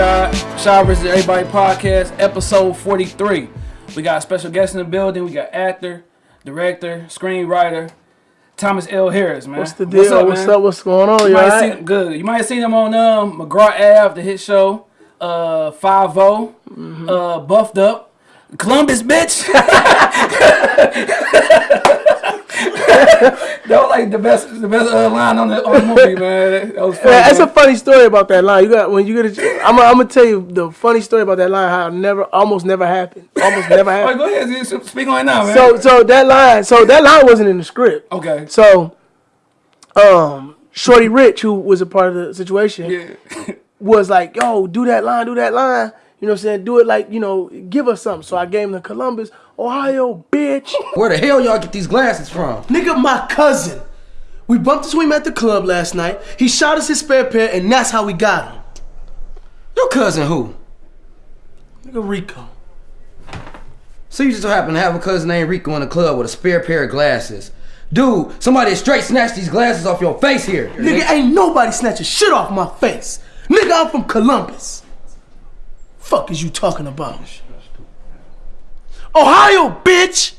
Shy, Shy vs. Everybody Podcast, episode 43. We got a special guest in the building. We got actor, director, screenwriter, Thomas L. Harris, man. What's the deal? What's up? What's, up? What's going on? You You might have alright? seen, good. You might have seen him on um, McGraw Ave, the hit show, uh, 5 Mm-hmm. uh, Buffed Up, Columbus, bitch. that was like the best, the best uh, line on the, on the movie, man. That was funny. Yeah, that's a funny story about that line. You got when you get. A, I'm. I'm gonna tell you the funny story about that line. How it never, almost never happened. Almost never All right, happened. go ahead. Speak on it now, man. So, so that line. So that line wasn't in the script. okay. So, um, Shorty Rich, who was a part of the situation, Yeah. was like, "Yo, do that line, do that line." You know what I'm saying? Do it like, you know, give us something. So I gave him the Columbus, Ohio, bitch. Where the hell y'all get these glasses from? Nigga, my cousin. We bumped into him at the club last night. He shot us his spare pair, and that's how we got him. Your cousin who? Nigga Rico. So you just so happen to have a cousin named Rico in the club with a spare pair of glasses. Dude, somebody straight snatched these glasses off your face here. Nigga, ain't nobody snatching shit off my face. Nigga, I'm from Columbus. Fuck is you talking about? Ohio, bitch!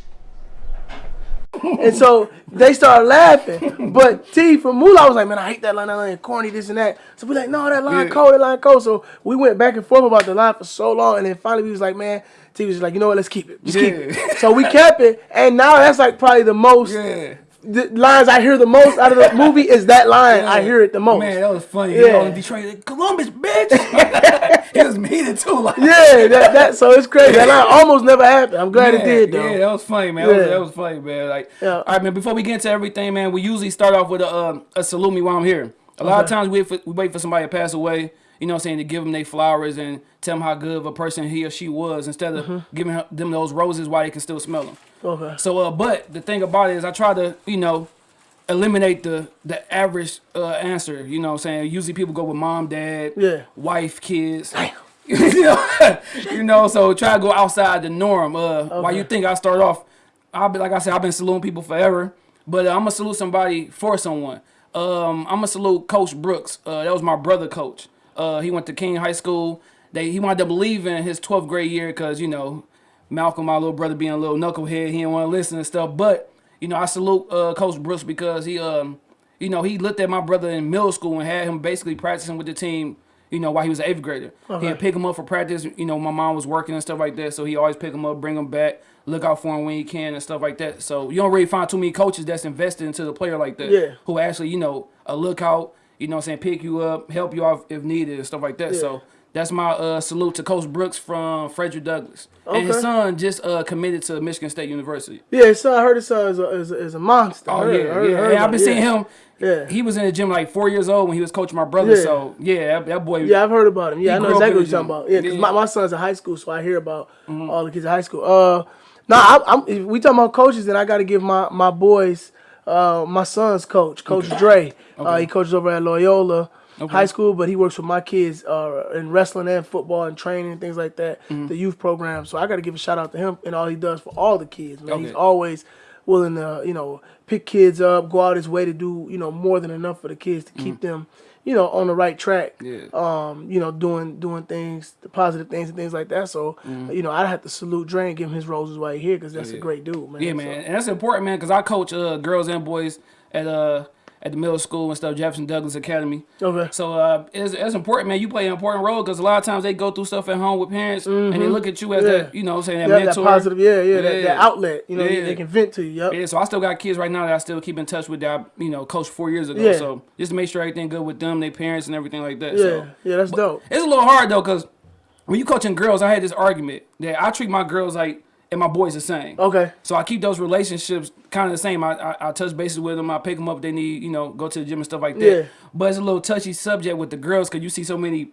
and so they started laughing. But T from Moolah was like, man, I hate that line, that line corny, this and that. So we like, no, that line Yeah. cold, that line cold. So we went back and forth about the line for so long. And then finally we was like, man, T was just like, you know what, let's keep it. Just keep it. So we kept it. And now that's like probably the most Yeah. The lines I hear the most out of the movie is that line. I hear it the most. Man, that was funny. Yeah. Yeah. in Detroit, like, Columbus, bitch. he was heated too. Like, yeah, that, that so it's crazy. That line almost never happened. I'm glad Man, it did though. Yeah, that was funny, man. That, was, that was funny, man. Like, Yeah. all right, man. Before we get into everything, man, we usually start off with a, um, a salute me while I'm here. A lot of times we, wait for- we wait for somebody to pass away. You know what I'm saying? To give them their flowers and tell them how good of a person he or she was instead of Mm-hmm. giving them those roses while they can still smell them. Okay. So, uh, but the thing about it is, I try to, you know, eliminate the the average uh, answer. You know, what I'm saying usually people go with mom, dad, Yeah. wife, kids. you know, you know, so try to go outside the norm. Uh, Why you think I start off? I'll be like I said, I've been saluting people forever, but uh, I'm gonna salute somebody for someone. Um, I'm gonna salute Coach Brooks. Uh, that was my brother, coach. Uh, he went to King High School. They he wound up leaving his 12th grade year because you know Malcolm, my little brother, being a little knucklehead, he didn't want to listen and stuff. But you know, I salute uh, Coach Brooks because he, um, you know, he looked at my brother in middle school and had him basically practicing with the team. You know, while he was an eighth grader, he'd pick him up for practice. You know, my mom was working and stuff like that, so he always pick him up, bring him back, look out for him when he can and stuff like that. So you don't really find too many coaches that's invested into the player like that. Yeah. Who actually, you know, a lookout. You know, what I'm saying, pick you up, help you out if needed and stuff like that. So. That's my uh, salute to Coach Brooks from Frederick Douglass. And his son just uh, committed to Michigan State University. Yeah, so I heard his son is a, is a, is a monster. Oh Heard- yeah, heard- yeah. heard yeah I've been it, seeing him. Yeah. He was in the gym like four years old when he was coaching my brother. Yeah. So yeah, that, that boy. Yeah, I've heard about him. Yeah, I know exactly what you're talking about. Yeah, because Yeah. my, my son's in high school, so I hear about all the kids in high school. Uh, now if we talking about coaches, then I got to give my my boys, uh, my son's coach, Coach Dre. Uh, he coaches over at Loyola High School, but he works with my kids uh, in wrestling and football and training and things like that, Mm-hmm. the youth program. So I got to give a shout out to him and all he does for all the kids. Man, he's always willing to you know pick kids up, go out his way to do you know more than enough for the kids to keep them you know on the right track. Yeah. Um, you know doing doing things, the positive things and things like that. So you know I'd have to salute Dre and give him his roses while he's here because that's a great dude, man. Yeah, So- man, and that's important, man, because I coach uh, girls and boys at uh at the middle school and stuff, Jefferson Douglas Academy. Okay. So uh, it's, it's important, man. You play an important role because a lot of times they go through stuff at home with parents and they look at you as Mm-hmm. Yeah. that, you know, what I'm saying that Yeah, that positive, yeah, yeah, That, that outlet, you know, Yeah. they can vent to you. Yep. Yeah, so I still got kids right now that I still keep in touch with that, I, you know, coached four years ago. Yeah. So just to make sure everything good with them, their parents, and everything like that. Yeah, So yeah, that's dope. it's a little hard though, cause when you coaching girls, I had this argument that I treat my girls like and my boys the same. Okay. So I keep those relationships kind of the same. I, I I touch bases with them. I pick them up. if They need you know go to the gym and stuff like that. Yeah. But it's a little touchy subject with the girls because you see so many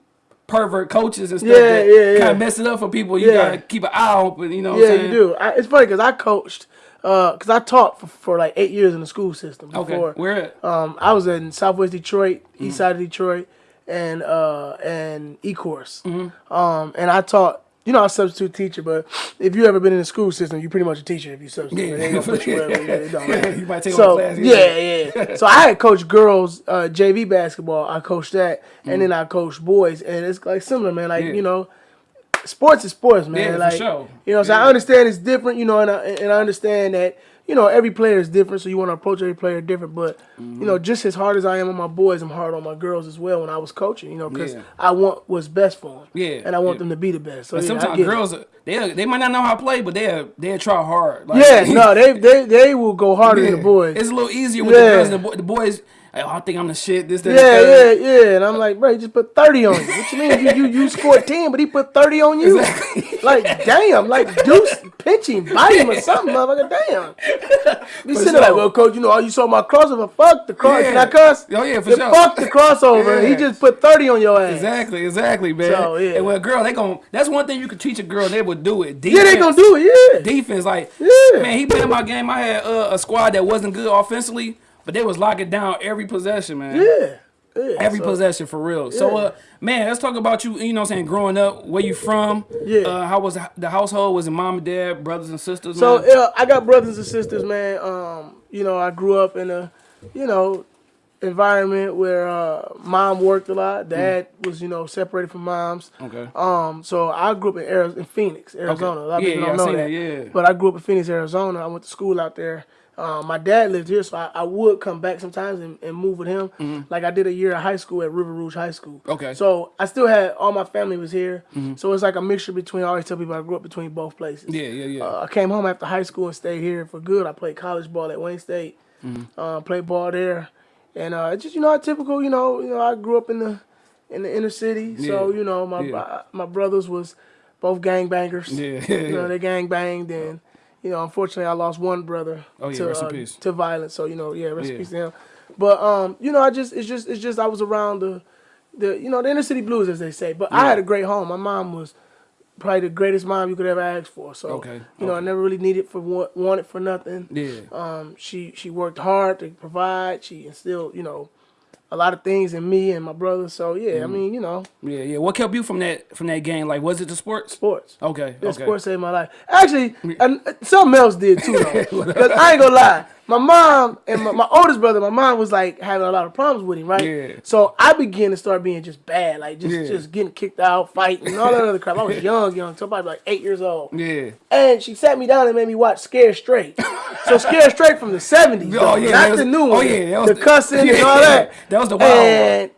pervert coaches and stuff Yeah, that yeah, yeah. kind of mess it up for people. You Yeah. gotta keep an eye open. You know. What Yeah, I'm saying? you do. I, it's funny because I coached, because I taught for, for like eight years in the school system before. Okay. Where at? Um, I was in Southwest Detroit, Mm. East Side of Detroit, and uh, and Ecorse. Mm-hmm. Um, and I taught you know, I'm a substitute teacher, but if you ever been in the school system, you're pretty much a teacher if you substitute. Yeah. They ain't gonna put you yeah, it don't matter. You might take so, class. Yeah, yeah. so I had coached girls uh, JV basketball. I coached that, and then I coached boys, and it's like similar, man. Like Mm. Yeah. you know, sports is sports, man. Yeah, for like sure. you know, so I understand it's different, you know, and I, and I understand that you know every player is different, so you want to approach every player different. But Mm-hmm. you know, just as hard as I am on my boys, I'm hard on my girls as well when I was coaching. You know, because Yeah. I want what's best for them. Yeah, and I want yeah. them to be the best. So yeah, sometimes girls, they they might not know how to play, but they they try hard. Like, Yeah, no, they they they will go harder than the boys. It's a little easier with the girls. than The, boy, the boys, "Hey, I think I'm the shit. This, that, Yeah, yeah, yeah. And I'm like, bro, he just put 30 on you. What you mean? You, you, you scored 10, but he put 30 on you? Like, damn. Like, Deuce, pinch him, bite him or something, motherfucker. Damn. Be sitting there like, well, coach, you know, oh, you saw my crossover. Fuck the cross. Yeah. Can I cuss? Oh, yeah, for Then sure. Fuck the crossover. He just put 30 on your ass. Exactly, exactly, man. So, yeah. And a girl, they gon' That's one thing you could teach a girl. They would do it. Yeah, they gonna do it, yeah. defense. Like, Yeah. man, he played in my game. I had uh, a squad that wasn't good offensively, but they was locking down every possession, man. Yeah. yeah. Every so- possession for real. So, uh, man, let's talk about you. You know, what I'm saying growing up, where you from? Yeah. Uh, how was the household? Was it mom and dad, brothers and sisters? So man? yeah, I got brothers and sisters, man. Um, you know, I grew up in a, you know, environment where uh, mom worked a lot. Dad was, you know, separated from moms. okay. Um, so I grew up in Arizona, in Phoenix, Arizona. A lot of Yeah, people yeah, don't know that. that, yeah. But I grew up in Phoenix, Arizona. I went to school out there. Um, my dad lived here, so I, I would come back sometimes and, and move with him. Like I did a year of high school at River Rouge High School. Okay. So I still had all my family was here. So it's like a mixture between. I always tell people I grew up between both places. Yeah, yeah, yeah. Uh, I came home after high school and stayed here for good. I played college ball at Wayne State. Mm-hmm. Uh, played ball there, and uh, it's just you know, a typical. You know, you know, I grew up in the in the inner city, so you know, my yeah. my brothers was both gangbangers. Yeah, yeah, You know, they gang banged, and you know, unfortunately, I lost one brother Oh, yeah, to rest in uh, peace. to violence. So you know, yeah, rest in peace to him. But um, you know, I just it's just it's just I was around the the you know the inner city blues as they say. But I had a great home. My mom was probably the greatest mom you could ever ask for. So Okay, you know, I never really needed for wa- wanted for nothing. Yeah. Um, she she worked hard to provide. She instilled you know a lot of things in me and my brother. So yeah, Mm-hmm. I mean you know Yeah, yeah. What kept you from that from that game? Like, was it the sports? sports. Okay, Yeah, okay. sports saved my life. Actually, and something else did too, though. Because I ain't gonna lie, my mom and my, my oldest brother, my mom was like having a lot of problems with him, right? Yeah. So I began to start being just bad, like just Yeah. just getting kicked out, fighting, and all that other crap. I was young, young, so probably like eight years old. Yeah. And she sat me down and made me watch Scare Straight. so Scare Straight from the seventies, Oh, yeah, that not was- the new oh, one. yeah, that was the the- cussing and all that. that was the wild one.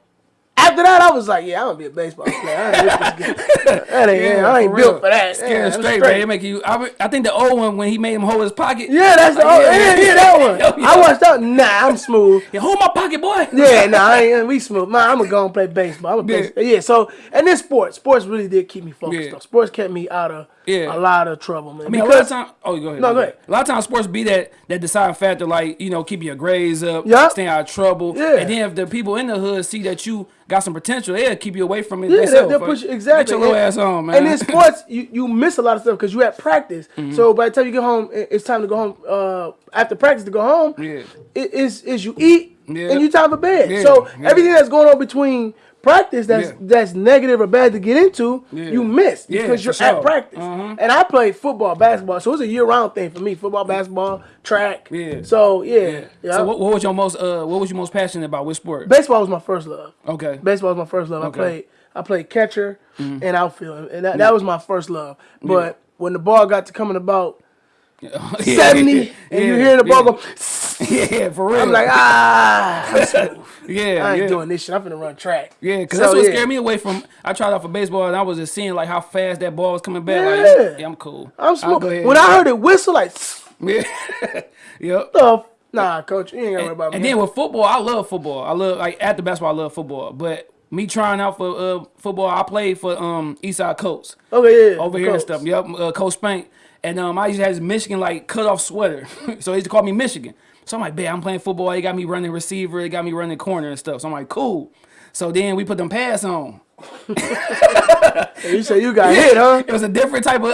And after that, I was like, yeah, I'm gonna be a baseball player. I ain't, this game. that ain't, I ain't for built real. for that. Scared Yeah, I'm straight, man. Make you. I, I think the old one when he made him hold his pocket. Yeah, that's the Like, oh, yeah, yeah, yeah, yeah, that one. yeah, yeah. I watched that. Nah, I'm smooth. Yeah, hold my pocket, boy. Yeah, nah, I ain't, we smooth. Nah, I'm gonna go and play baseball. I'm a Yeah. baseball. Yeah, so and then sports. Sports really did keep me focused. Yeah. Though. Sports kept me out of Yeah. a lot of trouble, man. I mean, a lot of time. Oh, go ahead. No, go ahead. A lot of times, sports be that that deciding factor, like you know, keeping your grades up, staying out of trouble. Yeah. And then if the people in the hood see that you got some potential, they'll keep you away from it. Yeah, themselves. they'll push you exactly. Get your little And- ass on, man. And in sports, you, you miss a lot of stuff because you at practice. Mm-hmm. So by the time you get home, it's time to go home. Uh, after practice to go home. Yeah. It is is you eat Yeah. and you time for bed. Yeah, So everything that's going on between practice that's Yeah. that's negative or bad to get into, Yeah. you miss because you're sure. at practice. Uh-huh. And I played football, basketball, so it's a year round thing for me. Football, basketball, track. Yeah. So yeah, yeah. So what, what was your most uh what was you most passionate about? Which sport? baseball was my first love. Okay. Baseball was my first love. I Okay. Mm-hmm. played I played catcher and outfield, and that, that was my first love. But when the ball got to coming about Yeah, seventy, and you hear the ball yeah. go, Yeah, for real. I'm like, ah, I'm yeah, I ain't yeah. doing this shit. I'm finna run track. Yeah, because So, that's what yeah. scared me away from. I tried out for baseball and I was just seeing like how fast that ball was coming back. Yeah. Like, yeah, I'm cool. I'm smooth. When I heard it whistle, like, yeah, yep. the nah, coach, you ain't gotta worry about me. And then with football, I love football. I love like at the basketball, I love football. But me trying out for uh, football, I played for um Eastside Colts okay, yeah, over here and stuff. Yep, uh, Coach Spank. And um, I used to have this Michigan like cut off sweater, so they used to call me Michigan. So I'm like, man, I'm playing football. They got me running receiver. They got me running corner and stuff. So I'm like, cool. So then we put them pads on. You say you got hit, huh? It was a different type of. Uh,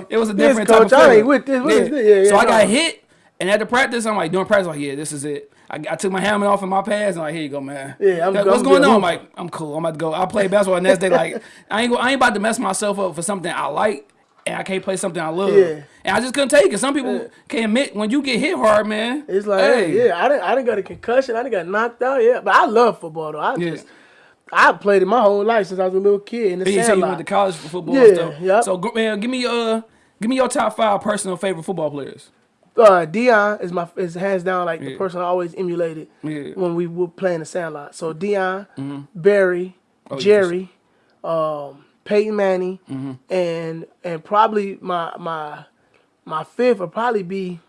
Oh, it was a this different type coach, of. I ain't with this. What is this? Yeah, yeah, so I got hit, and at the practice, I'm like doing practice, like yeah, this is it. I, I took my helmet off in my pads and I'm like, here you go, man. Yeah, I'm- Like, I'm What's going good. on? I'm- I'm like, I'm cool. I'm about to go. I'll play basketball the next day. Like, I ain't go, I ain't about to mess myself up for something I like and I can't play something I love. Yeah. And I just couldn't take it. Some people can't admit when you get hit hard, man. It's like, hey, yeah, I didn't, I didn't got a concussion. I didn't got knocked out. Yeah, but I love football though. I Yeah. just, I played it my whole life since I was a little kid in the Yeah, so you went to college for football Yeah, and stuff. yep. So man, give me uh give me your top five personal favorite football players. uh, Deion is my is hands down like the person I always emulated Yeah. When we were playing the Sandlot. So Deion, Barry, Oh, yeah, Jerry, um, Peyton Manning, Mm-hmm. and and probably my my my fifth would probably be.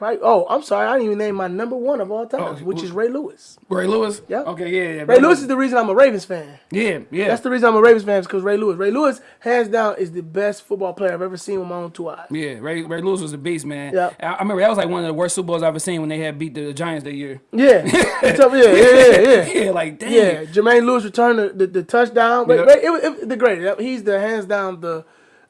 Probably, oh, I'm sorry, I didn't even name my number one of all time, Oh, which is Ray Lewis. Ray Lewis. Yeah. Okay, yeah, yeah. Ray Lewis is the reason I'm a Ravens fan. Yeah, yeah. That's the reason I'm a Ravens fan is because Ray Lewis. Ray Lewis, hands down, is the best football player I've ever seen with my own two eyes. Yeah, Ray, Ray Lewis was a beast, man. Yeah. I, I remember that was like one of the worst Super Bowls I've ever seen when they had beat the Giants that year. Yeah, yeah, yeah, yeah, yeah. yeah, like damn. Yeah, Jermaine Lewis returned the, the, the touchdown. Ray, Yeah. Ray, it, it, was the greatest. He's the hands down the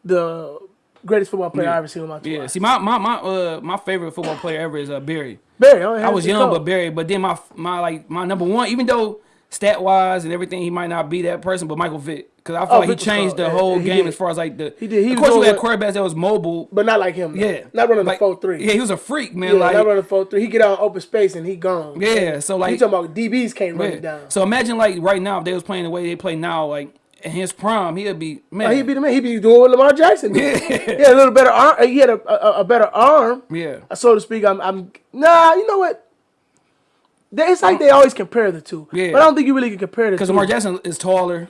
the greatest football player Yeah. I ever seen with my two Yeah, see, my my my uh my favorite football player ever is uh Barry. Barry, oh, I was young, cold. but Barry. But then my my like my number one, even though stat wise and everything, he might not be that person, but Michael Vick, because I feel Oh, like he Vick changed the Yeah, whole he game did. as far as like the. He did. He of course, we had quarterbacks that was mobile. but not like him. though. Yeah, not running like, the four three. Yeah, he was a freak, man. yeah, like not running the four three. He get out in open space and he gone. yeah, so like you talking about DBs can't run it down. So imagine like right now if they was playing the way they play now, like in his prime, oh, he'd be man. Oh, he be the man. He'd be doing what Lamar Jackson did. He had a little better arm. He had a, a, a better arm, yeah. so to speak. I'm, I'm nah. You know what? They- It's like they always compare the two. Yeah. But I don't think you really can compare the two. Because Lamar Jackson is taller.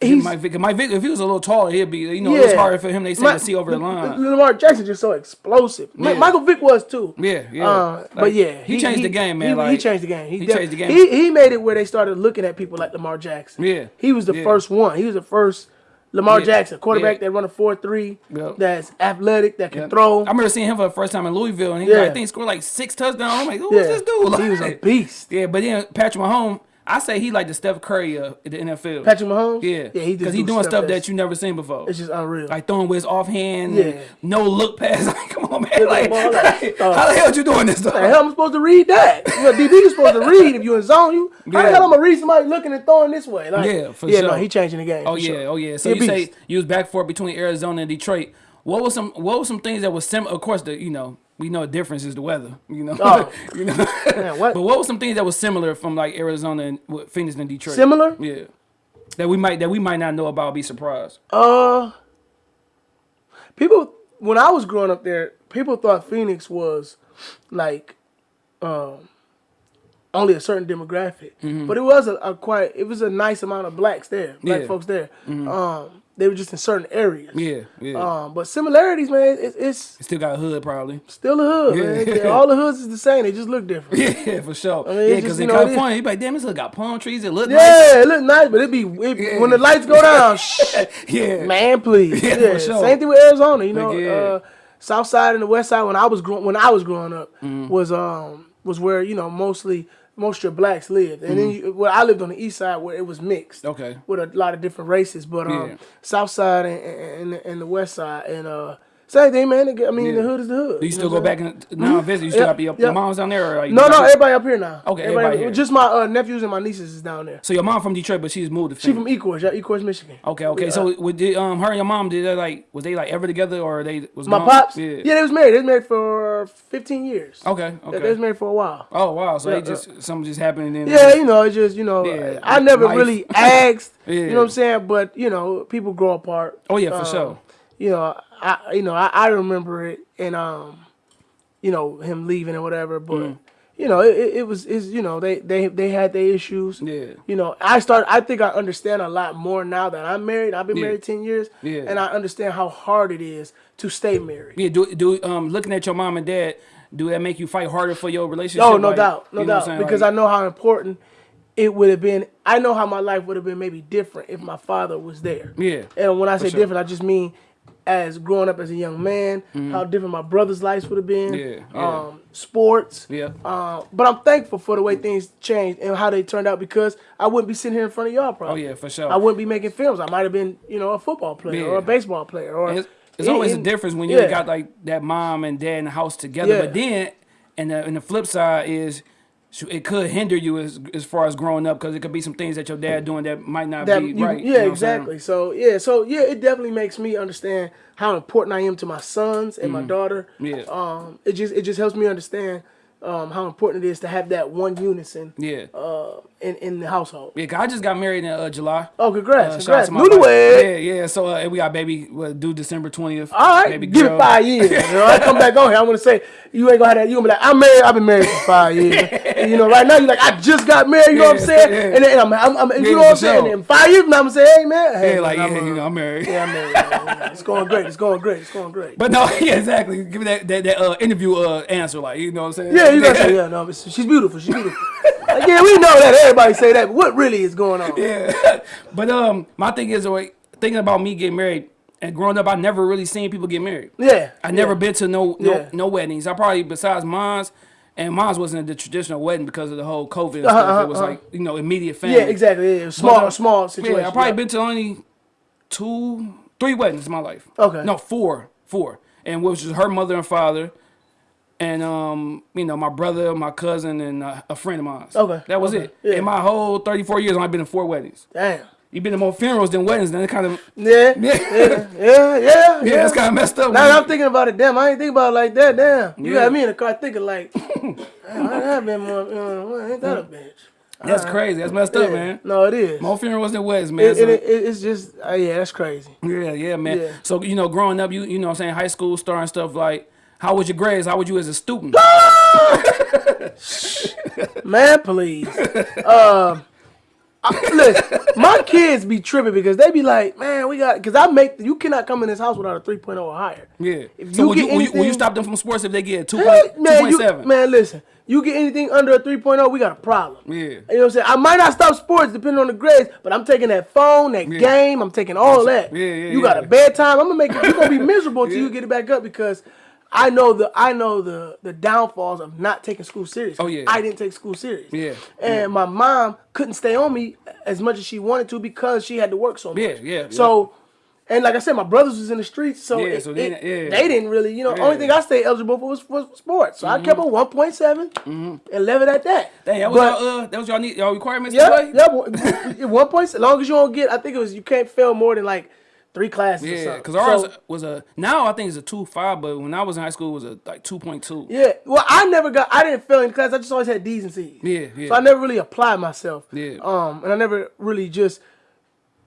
He's- Mike Vick, Mike Vick, if he was a little taller, he'd be. You know, it's harder for him. They say Ma- to see over the line. Lamar Jackson just so explosive. Yeah. Michael Vick was too. Yeah, yeah. Uh, but yeah, he changed the game, man, He, he changed the game. He, he changed the game. He, he made it where they started looking at people like Lamar Jackson. Yeah, he was the yeah. first one. He was the first Lamar Yeah, Jackson quarterback yeah. that run a four three. Yep. That's athletic. That can Yep. throw. I remember seeing him for the first time in Louisville, and he Yeah. like, I think he scored like six touchdowns. I'm like, who yeah, is this dude? he was a beast. Yeah, but then Patrick Mahomes, I say he like the Steph Curry of the NFL. Patrick Mahomes. yeah, yeah, he because he doing stuff that you never seen before. It's just unreal. like throwing with his offhand, Yeah. no look pass. Like, come on, man. Like, ball like, uh, how the hell are you doing this? How the hell am I supposed to read that? You know, DB is supposed to read if you in zone. You how the Yeah. hell am I going to read somebody looking and throwing this way? Like, Yeah, for yeah, sure. no, he changing the game. Oh for yeah, sure. oh yeah. So He you say you was back and forth between Arizona and Detroit. What was some what was some things that was similar? Of course, the you know we know the difference is the weather. You know, Oh. you know. Man, what? But what were some things that was similar from like Arizona and Phoenix and Detroit? Similar? Yeah. That we might that we might not know about. Be surprised. Uh, people when I was growing up there, people thought Phoenix was like um only a certain demographic, but it was a, a quite it was a nice amount of blacks there, black Yeah. folks there. Um, they were just in certain areas. Yeah, yeah. Um, but similarities, man, it, it's Still got a hood probably. still a hood, Yeah. man. All the hoods is the same. They just look different. Yeah, for sure. mean, yeah, because in you know, it is- California, you like, damn, this hood got palm trees. It look nice. Yeah, it look nice, but it be it, when the lights go down. Yeah. Man, please. Yeah, Yeah, for sure. Same thing with Arizona. You know, Yeah. uh, South Side and the West Side when I was growing when I was growing up Mm-hmm. was um was where you know mostly most of your blacks lived, and then you, well I lived on the East Side where it was mixed. Mm-hmm. Okay. With a lot of different races, but um Yeah. South Side and, and, and, and the West Side and uh same thing, man. I mean, the hood is the hood. Do you know still what go I'm back and now visit? You still Yep, got your, yep. your mom's down there? Or like, you No, no, everybody up here now. Okay, everybody here. Just my uh, nephews and my nieces is down there. So your mom from Detroit, but she's moved to She from Ecorse, yeah, Ecorse, Michigan. Okay, okay. So would did, um her and your mom did they like was they like ever together or they was My mom- pops, Yeah. yeah. they was married. They was married for 15 years. Okay, Yeah, they was married for a while. Oh wow, so Yeah, they just something just happened and then Yeah, you know, it's just you know, Yeah, I never really asked. Yeah. You know what I'm saying? But you know, people grow apart. Oh yeah, for Um, sure. You know, I you know I, I remember it and um, you know him leaving or whatever. But Mm. you know, it, it, was is you know they they they had their issues. Yeah. You know, I start. I think I understand a lot more now that I'm married. I've been Yeah. married ten years, Yeah. and I understand how hard it is to stay married. Yeah, do do um looking at your mom and dad, do that make you fight harder for your relationship? Oh, no Like, doubt, no you know doubt. Because Like, I know how important it would have been. I know how my life would have been maybe different if my father was there. Yeah, And when I say sure. different, I just mean as growing up as a young man, how different my brother's lives would have been. Mm-hmm. Yeah, yeah. Um, sports. Yeah. Uh, but I'm thankful for the way things changed and how they turned out because I wouldn't be sitting here in front of y'all. probably. Oh yeah, for sure. I wouldn't be making films. I might have been, you know, a football player or a baseball player or. It's, it's in- always a difference when you yeah. got like that mom and dad in the house together, Yeah. but then and the, and the flip side is it could hinder you as as far as growing up because it could be some things that your dad doing that might not that be you- right. you yeah, know I'm saying? exactly. So yeah, so yeah, it definitely makes me understand how important I am to my sons and my daughter. Mm-hmm. Yeah. Um, it just it just helps me understand um how important it is to have that one unison Yeah. uh in in the household. Yeah, 'cause I just got married in uh, July. Oh, congrats, Uh, congrats, to my wife. newlywed. Yeah, yeah. So uh, we got baby well, due December twentieth. All right, baby give girl. it five years. You know, I come back on here. I'm gonna say you ain't gonna have that. You gonna be like, I'm married. I've been married for five years. And, you know, right now you're like, I just got married. You know what I'm saying? yeah. And then I'm, I'm, I'm you Yeah, know what I'm saying? In five years, now, I'm gonna say, hey man, hey, Yeah, like man, yeah, I'm, you know, I'm married. yeah, I'm married. Yeah, It's going great. It's going great. It's going great. But no, yeah, exactly. Give me that that, that uh, interview uh, answer, like you know what I'm saying? Yeah, you gotta say, yeah, no, she's beautiful. She's beautiful. like, yeah, we know that. Everybody say that. But what really is going on? Yeah. but um, my thing is like thinking about me getting married and growing up, I never really seen people get married. Yeah. I never been to no no, Yeah. no weddings. I probably besides mine's. And mine's wasn't the traditional wedding because of the whole COVID and Uh-huh, stuff. It was uh-huh. like you know immediate family. Yeah, exactly. Yeah, small, But, uh, small situation. Yeah, I probably yeah. been to only two, three weddings in my life. Okay. No, four, four, and which was her mother and father, and um, you know, my brother, my cousin, and uh, a friend of mine. Okay, That was okay, it. yeah. In my whole thirty-four years, I've been to four weddings. Damn. You've been to more funerals than weddings. Then it kind of Yeah. yeah, Yeah. Yeah. Yeah. yeah, it's kind of messed up. Now that I'm thinking about it, damn, I ain't think about it like that. Damn, you Yeah. got me in the car thinking like, damn, I have been more. Uh, ain't that a bitch? That's crazy. That's messed up, man. No, it is. More funerals than weddings, man. It, So- it, it, it's just, uh, yeah, that's crazy. Yeah, yeah, man. Yeah. So you know, growing up, you you know, what I'm saying high school, star and stuff like. How was your grades? How would you as a student? Man, please. um, I, listen, my kids be tripping because they be like, man, we got, because I make, you cannot come in this house without a 3.0 or higher. Yeah. If so you will get you, will, you, will you stop them from sports if they get a two point man, you, 2.7? man, listen, you get anything under a 3.0, we got a problem. Yeah. You know what I'm saying? I might not stop sports depending on the grades, but I'm taking that phone, that Yeah. game, I'm taking all that. Yeah, yeah, you got yeah. a bedtime. I'm gonna make you you're gonna be miserable until Yeah. you get it back up because I know the I know the the downfalls of not taking school serious. Oh, yeah. I didn't take school serious. Yeah. And my mom couldn't stay on me as much as she wanted to because she had to work so much. Yeah, yeah, So and like I said, my brothers was in the streets, so, Yeah, it- so they- it- yeah. they didn't really, you know, Yeah. Mm-hmm. only thing I stayed eligible for was, was sports. So I kept a 1.7 and left it at that. Dang, that was But- y'all, uh, that was y'all need y'all requirements yeah, to play? yeah. one- One point. As long as you don't get, I think it was you can't fail more than like three classes. Yeah, because ours So, was a now I think it's a two five, but when I was in high school it was a like two point two. yeah. Well, I never got. I didn't fail any class. I just always had D's and C's. Yeah, yeah. So I never really applied myself. Yeah. Um, and I never really just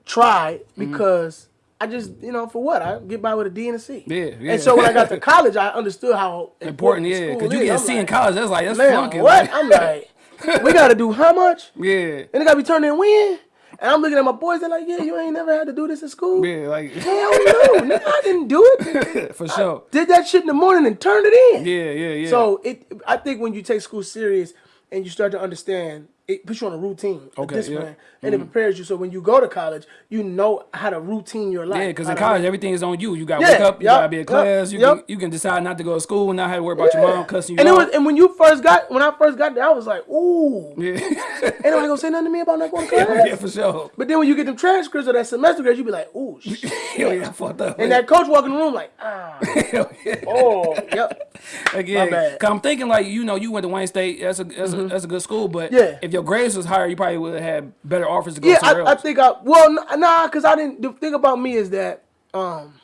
tried Mm-hmm. because. I just, you know, for what? I get by with a D and a C. Yeah, yeah. And so when I got to college, I understood how Important, important, yeah, because you get a C in college. That's like that's Man, flunking. what? like- I'm like, we got to do how much? yeah, And it got to be turned in when? And I'm looking at my boys. They're like, yeah, you ain't never had to do this in school. yeah, like Hell no, nigga, I didn't do it. for sure. Did that shit in the morning and turned it in. Yeah, yeah, yeah. So it, I think when you take school serious and you start to understand, it puts you on a routine, a Okay, discipline, yeah. Mm-hmm. and it prepares you. So when you go to college, you know how to routine your life. yeah, because in college everything is on you. You got to Yeah, wake up. You yup, got to be in class. You yup. can you can decide not to go to school, and not have to worry about your mom cussing you and it was, and when you first got, when I first got there, I was like, ooh, yeah, ain't nobody gonna say nothing to me about not going to class. yeah, for sure. But then when you get them transcripts or that semester grades, you be like, ooh, shit. Hell yeah, I fucked up. and that coach walk in the room like, ah, oh, yep. Like, yeah, bad. Cause I'm thinking like you know you went to Wayne State. That's a that's, a, that's a good school, but Mm-hmm. Yeah. if your grades was higher, you probably would have had better offers to go Yeah, somewhere I, I think I well nah, cause I didn't. The thing about me is that um,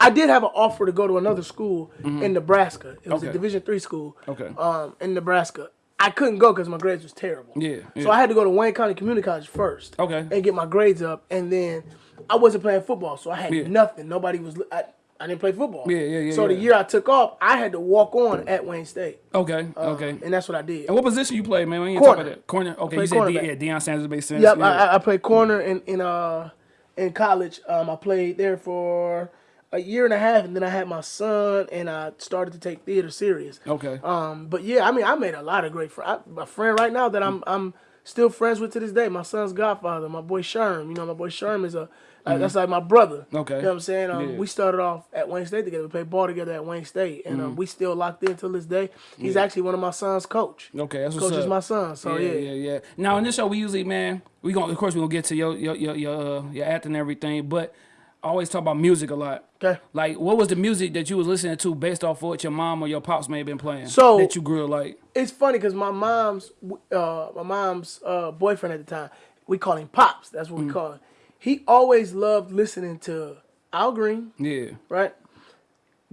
I did have an offer to go to another school in Nebraska. It was. Okay. a Division three school. Okay. Um, in Nebraska, I couldn't go because my grades was terrible. Yeah, yeah. So I had to go to Wayne County Community College first. Okay. And get my grades up, and then I wasn't playing football, so I had Yeah. nothing. Nobody was. I, I didn't play football. Yeah, yeah, yeah, So the year I took off, I had to walk on at Wayne State. okay, Um, okay. And that's what I did. And what position you play, man? When you Corner. talk about that corner, okay, play you said yeah, Deion Sanders makes sense. Yep, yeah. I, I- I played corner in in uh in college. Um, I played there for a year and a half, and then I had my son, and I started to take theater serious. okay, Um, but yeah, I mean, I made a lot of great friends. My friend right now that I'm I'm still friends with to this day. My son's godfather, my boy Sherm. You know, my boy Sherm is a like, that's like my brother. Mm-hmm. Okay. you know what I'm saying. Um, Yeah. We started off at Wayne State together. We played ball together at Wayne State, and Mm-hmm. um, we still locked in till this day. He's actually one of my son's coach. okay, that's what's Coach is my son, so yeah, yeah. yeah, yeah. Now in this show, we usually, man, we gonna of course we gonna get to your your your your, uh, your acting and everything, but always talk about music a lot. Okay. Like, what was the music that you was listening to based off of what your mom or your pops may have been playing? So- that you grew up like. It's funny because my mom's uh, my mom's uh, boyfriend at the time, we call him Pops. That's what we call him. He always loved listening to Al Green, Yeah. right?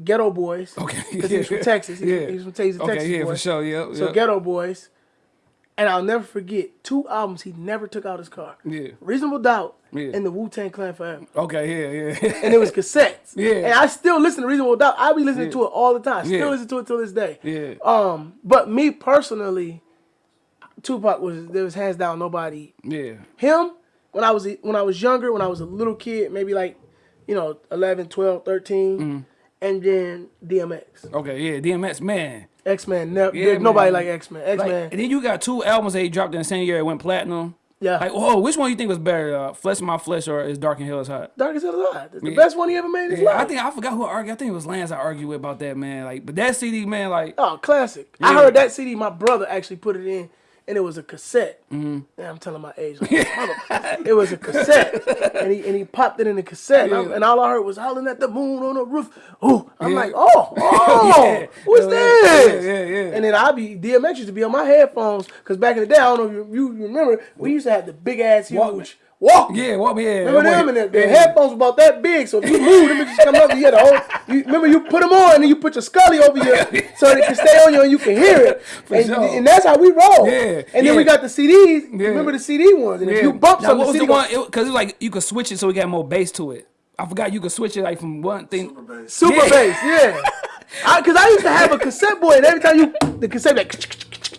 Geto Boys. Okay. Because he was from Texas. He, Yeah. he was from Texas. Okay, Texas yeah, boy. for sure. Yeah. So yeah. Geto Boys. And I'll never forget two albums he never took out his car. Yeah. Reasonable Doubt Yeah. and the Wu Tang Clan Forever. Okay. Yeah. Yeah. And it was cassettes. Yeah. And I still listen to Reasonable Doubt. I be listening Yeah. to it all the time. Still Yeah. listen to it till this day. Yeah. Um, but me personally, Tupac was there was hands down nobody. yeah. Him when I was when I was younger, when I was a little kid, maybe like, you know, 11, 12, 13, Mm-hmm. and then DMX. Okay. Yeah. DMX man. X Men, never Yeah, nobody man. like X Men. X Like, Men, and then you got two albums that he dropped in the same year. It went platinum. yeah. Like, oh, which one you think was better, uh, Flesh My Flesh or Is Dark and Hell is Hot? Darkest Hell Alive. That's the Yeah. best one he ever made in his Yeah, life. I think I forgot who I argued. I think it was Lance I argued with about that man. Like, but that CD, man, like, Oh, classic. I heard that CD. My brother actually put it in, and it was a cassette. Mm-hmm. Yeah, I'm telling my age. Like, it was a cassette, and he and he popped it in the cassette, and, Yeah. and all I heard was howling at the moon on the roof. Ooh, I'm Yeah. like, oh, oh, Yeah. what's this? yeah, yeah, yeah. And then I be DMX used to be on my headphones because back in the day, I don't know if you, you remember, we used to have the big ass huge Walkman. Walkman. yeah, what, yeah. Remember them? And the, the headphones were about that big, so if you move, them just come up. You had a whole. You, remember, you put them on, and then you put your scully over you, so they can stay on you, and you can hear it. For and, sure. and that's how we roll. Yeah, And then we got the CDs. Yeah. Remember the CD ones? And if you bump now, something, what was the the one? Because it, was like you could switch it so we got more bass to it. I forgot you could switch it like from one thing. Super bass. super Yeah. bass. Yeah. Because I, used to have a cassette boy, and every time you the cassette like.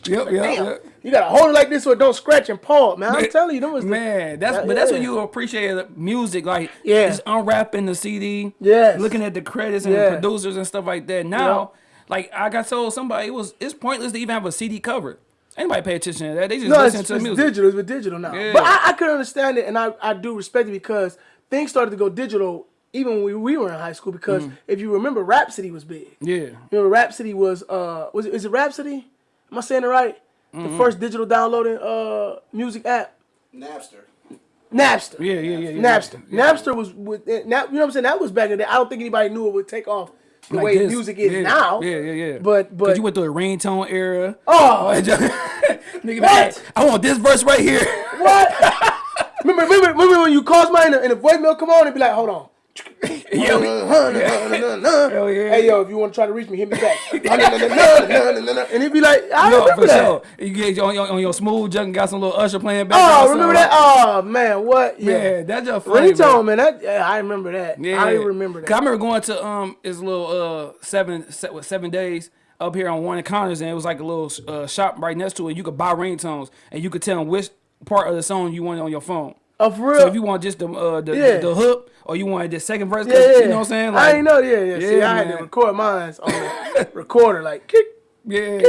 Yep, yep, Damn, yep. You gotta hold it like this so it don't scratch and paw, man. I'm telling you, them was Man, that's Yeah, but that's yeah. when you appreciate music, like Yeah. just unwrapping the CD, yeah, looking at the credits and Yeah. the producers and stuff like that. Now, like I got told somebody, it was it's pointless to even have a CD cover. Anybody pay attention to that? They just No, listen it's, to it's the music. digital. It's digital now. Yeah. But I, I could understand it, and I, I do respect it because things started to go digital even when we, we were in high school. Because Mm. if you remember, Rhapsody was big. Yeah, Remember, Rhapsody was uh was it, is it Rhapsody? Am I saying it right? Mm-hmm. The first digital downloading uh music app, Napster. Napster. yeah, yeah, yeah. yeah. Napster. Yeah. Napster was with. You know what I'm saying? That was back in the day. I don't think anybody knew it would take off the Like way this. music is yeah. now. Yeah, yeah, yeah. But but Cause you went through the ringtone era. oh Nigga, What? I want this verse right here. what? remember, remember remember when you called somebody and the, and the voicemail come on and be like, hold on. Yo, Hell yeah. Hey yo, if you want to try to reach me, hit me back. and he'd be like, I no, remember for that. sure. You get on your, on your smooth junk and got some little Usher playing back. Oh, remember that? Oh man, what? Yeah, Yeah, that's just funny. ringtone, man. That yeah, I remember that. Yeah, I remember that. 'Cause I remember going to um, his little uh seven se- what, seven days up here on one of Connors, and it was like a little uh, shop right next to it. You could buy ringtones, and you could tell them which part of the song you wanted on your phone. For real? So if you want just the uh, the, Yeah. the, hook, or you wanted the second verse, yeah, yeah. you know what I'm saying? I ain't know. Yeah, yeah. See, Yeah, I had to record mine on the recorder, like kick. Yeah,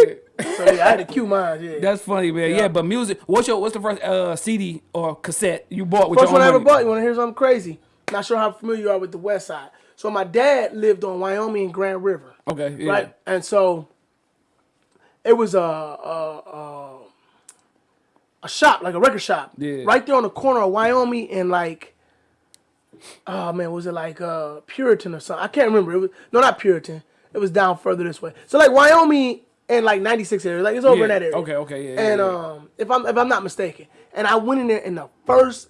So yeah, I had to cue mine. Yeah. that's funny, man. Yeah. but music. What's your what's the first uh, CD or cassette you bought with First your one I ever money? bought. You want to hear something crazy? Not sure how familiar you are with the West Side. So my dad lived on Wyoming and Grand River. Okay, yeah. right? And so it was a a, a a shop, like a record shop, Yeah. right there on the corner of Wyoming and like, oh man, was it like uh Puritan or something? I can't remember. It was no, not Puritan. It was down further this way. So like Wyoming and like 96 area, like it's over in Yeah. that area. Okay, okay, yeah, And yeah, yeah. um, if I'm if I'm not mistaken, and I went in there and the first.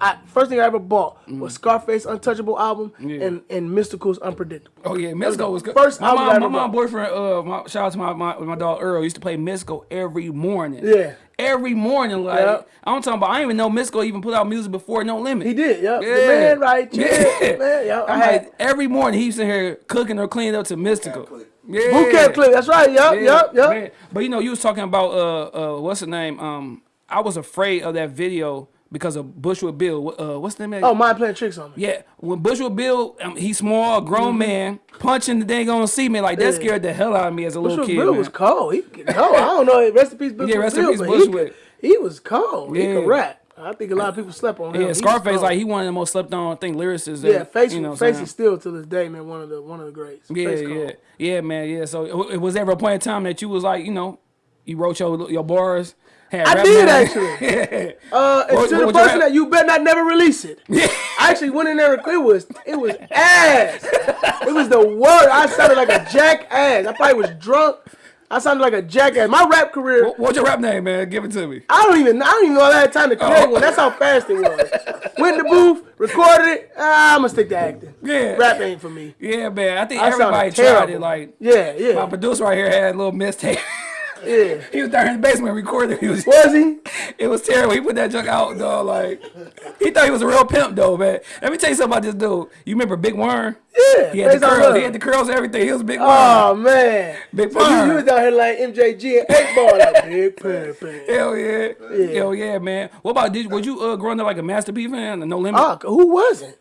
I, first thing I ever bought was Scarface Untouchable album Mm. Yeah. and, and Mystikal's Unpredictable. Oh yeah, was Misco the was good. first my album I mom, ever my mom boyfriend, uh, my, shout out to my, my my dog Earl used to play Misco every morning. Yeah. every morning. Like Yeah. I'm talking about, I didn't even know Misco even put out music before No Limit. He did, yep. Yeah. The man right here, Yeah. man. Yeah, I had like every morning he used to here cooking or cleaning up to Mystical. Yeah, boot camp clip. That's right. Yep, Yeah, yep, yep. man. But you know, you was talking about uh uh what's the name? Um, I was afraid of that video because of Bushwick Bill. Uh, what's the name? Oh, mind playing tricks on me. Yeah, when Bushwick Bill, um, he's small, grown man, punching the dang on see me like that. Yeah. scared the hell out of me as a little kid. Bill man. was cold. He no, I don't know. Rest in peace, Bushwick rest in Bill, peace, but He, he was cold. He Yeah. could rap. I think a lot of people slept on him. Yeah, Scarface like he one of the most slept on I think lyricists. yeah, that, face, you know, face is still to this day, man, one of the one of the greats. Yeah, Face yeah, cold. yeah, man, yeah. So it, it was ever a point in time that you was like, you know, you wrote your your bars Had I did actually. Uh, and What- to the what person that you better not never release it. I actually went in there. and It was it was ass. It was the worst. I sounded like a jackass. I probably was drunk. I sounded like a jackass. My rap career. What- What's your rap name, man? Give it to me. I don't even. I don't even know I had time to create Oh. one. That's how fast it was. Went in the booth, recorded it. Ah, I'm gonna stick to acting. Yeah. Rap ain't for me. Yeah, man. I think I everybody tried it. Like Yeah, yeah. my producer right here had a little mistape. yeah. he was down in the basement recording. He was, Was he? it was terrible. He put that junk out, dog. Like he thought he was a real pimp, though, man. Let me tell you something about this dude. You remember Big Worm? Yeah. He had the curls. He had the curls and everything. He was Big Worm. Oh man. Big so Worm. you was down here like MJG and eight ball like big pimp. Hell yeah. Hell yeah, man. What about did was you uh, growing up like a Master P fan? No Limit. Ah, who wasn't?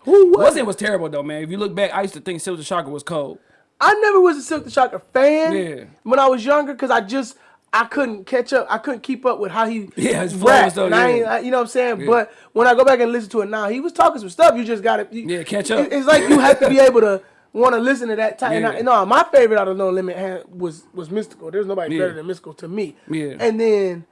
Who wasn't? Wasn't was terrible though, man. If you look back, I used to think Silkk the Shocker was cold. I never was a Silkk the Shocker fan Yeah. when I was younger because I just I couldn't catch up. I couldn't keep up with how he Yeah, his flow rapped. and stuff, I yeah. I- you know what I'm saying? But when I go back and listen to it now, he was talking some stuff. You just gotta you, Yeah, catch up. it- It's like you have to be able to want to listen to that time. Yeah. I, no, uh, my favorite out of No Limit was was Mystikal. There's nobody Yeah. better than Mystikal to me. Yeah. And then.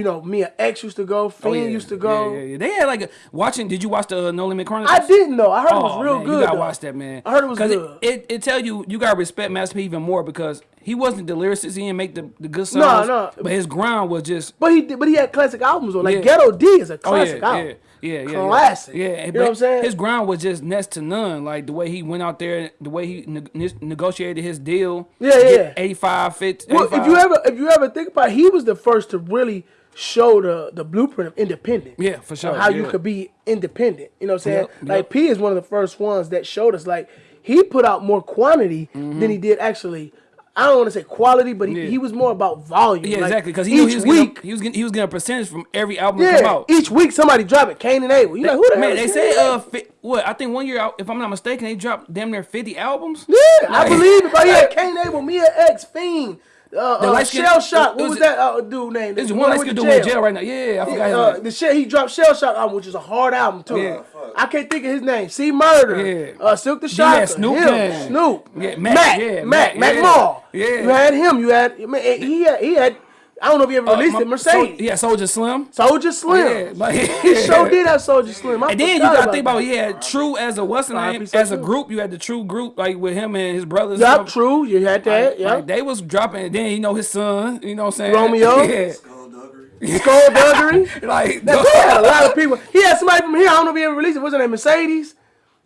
You know, Mia X used to go. Fiend Oh, yeah. used to go. Yeah, yeah, yeah. They had like a, watching. Did you watch the uh, No Limit Chronicles? I didn't know. I heard it was Oh, real man, good. You gotta though. watch that, man. I heard it was good. It, it, it tell you you gotta respect Master P even more because he wasn't the lyricist. He didn't make the, the good songs. no. no. But his grind was just. But he did, but he had classic albums though. Like Yeah. Ghetto D is a Oh classic yeah, album. yeah, yeah, yeah, Classic. Yeah, You and- know what I'm saying? His grind was just next to none. Like the way he went out there, the way he ne- negotiated his deal. Yeah, yeah. 85, 50, Well, if you ever if you ever think about, it, he was the first to really show the the blueprint of independent. Yeah, for sure, how you could be independent. You know what I'm saying? Yep, Like yep. P is one of the first ones that showed us like he put out more quantity Mm-hmm. than he did actually. I don't want to say quality, but he, Yeah. he was more about volume. yeah, Like, exactly. Because he he was week, getting, he was getting he was getting a percentage from every album that come yeah, out. each week somebody dropping Kane and Abel. You like who the Man, they is said Kane and uh, fi- what I think one year, out- if I'm not mistaken, they dropped damn near 50 albums. Yeah, I believe it. But had Kane Abel, Mia X, Fiend, uh, uh, light-skinned- Shell Shock. What was was that uh, dude name? There's one went gonna do in jail right now. Yeah, I forgot his Uh, name. the shit he dropped Shell Shock album, which is a hard album too. Yeah. I can't think of his name. C Murder. Yeah. Uh, Silkk the Shocker. Snoop him, Dogg. Snoop. Yeah, Mac, Mac. yeah, Mac. Mac, Mac yeah. Mall. Yeah. You had him. You had. Man, he had. He had. I don't know if he ever Uh, released my- it. Mercedes. Sol- yeah, Soulja Slim. Soulja Slim. Yeah, but- he sure did have Soulja Slim. I And then you gotta think about that. he True as a what's the Five name piece as a group. You had the True group like with him and his brothers. and Yup, true. You had that. Like, Yeah. like, they was dropping. And then you know his son. You know what I'm saying? Romeo. yeah. Skullduggery. Like Now, he had a lot of people. He had somebody from here. I don't know if he ever released it. What's her name? Mercedes.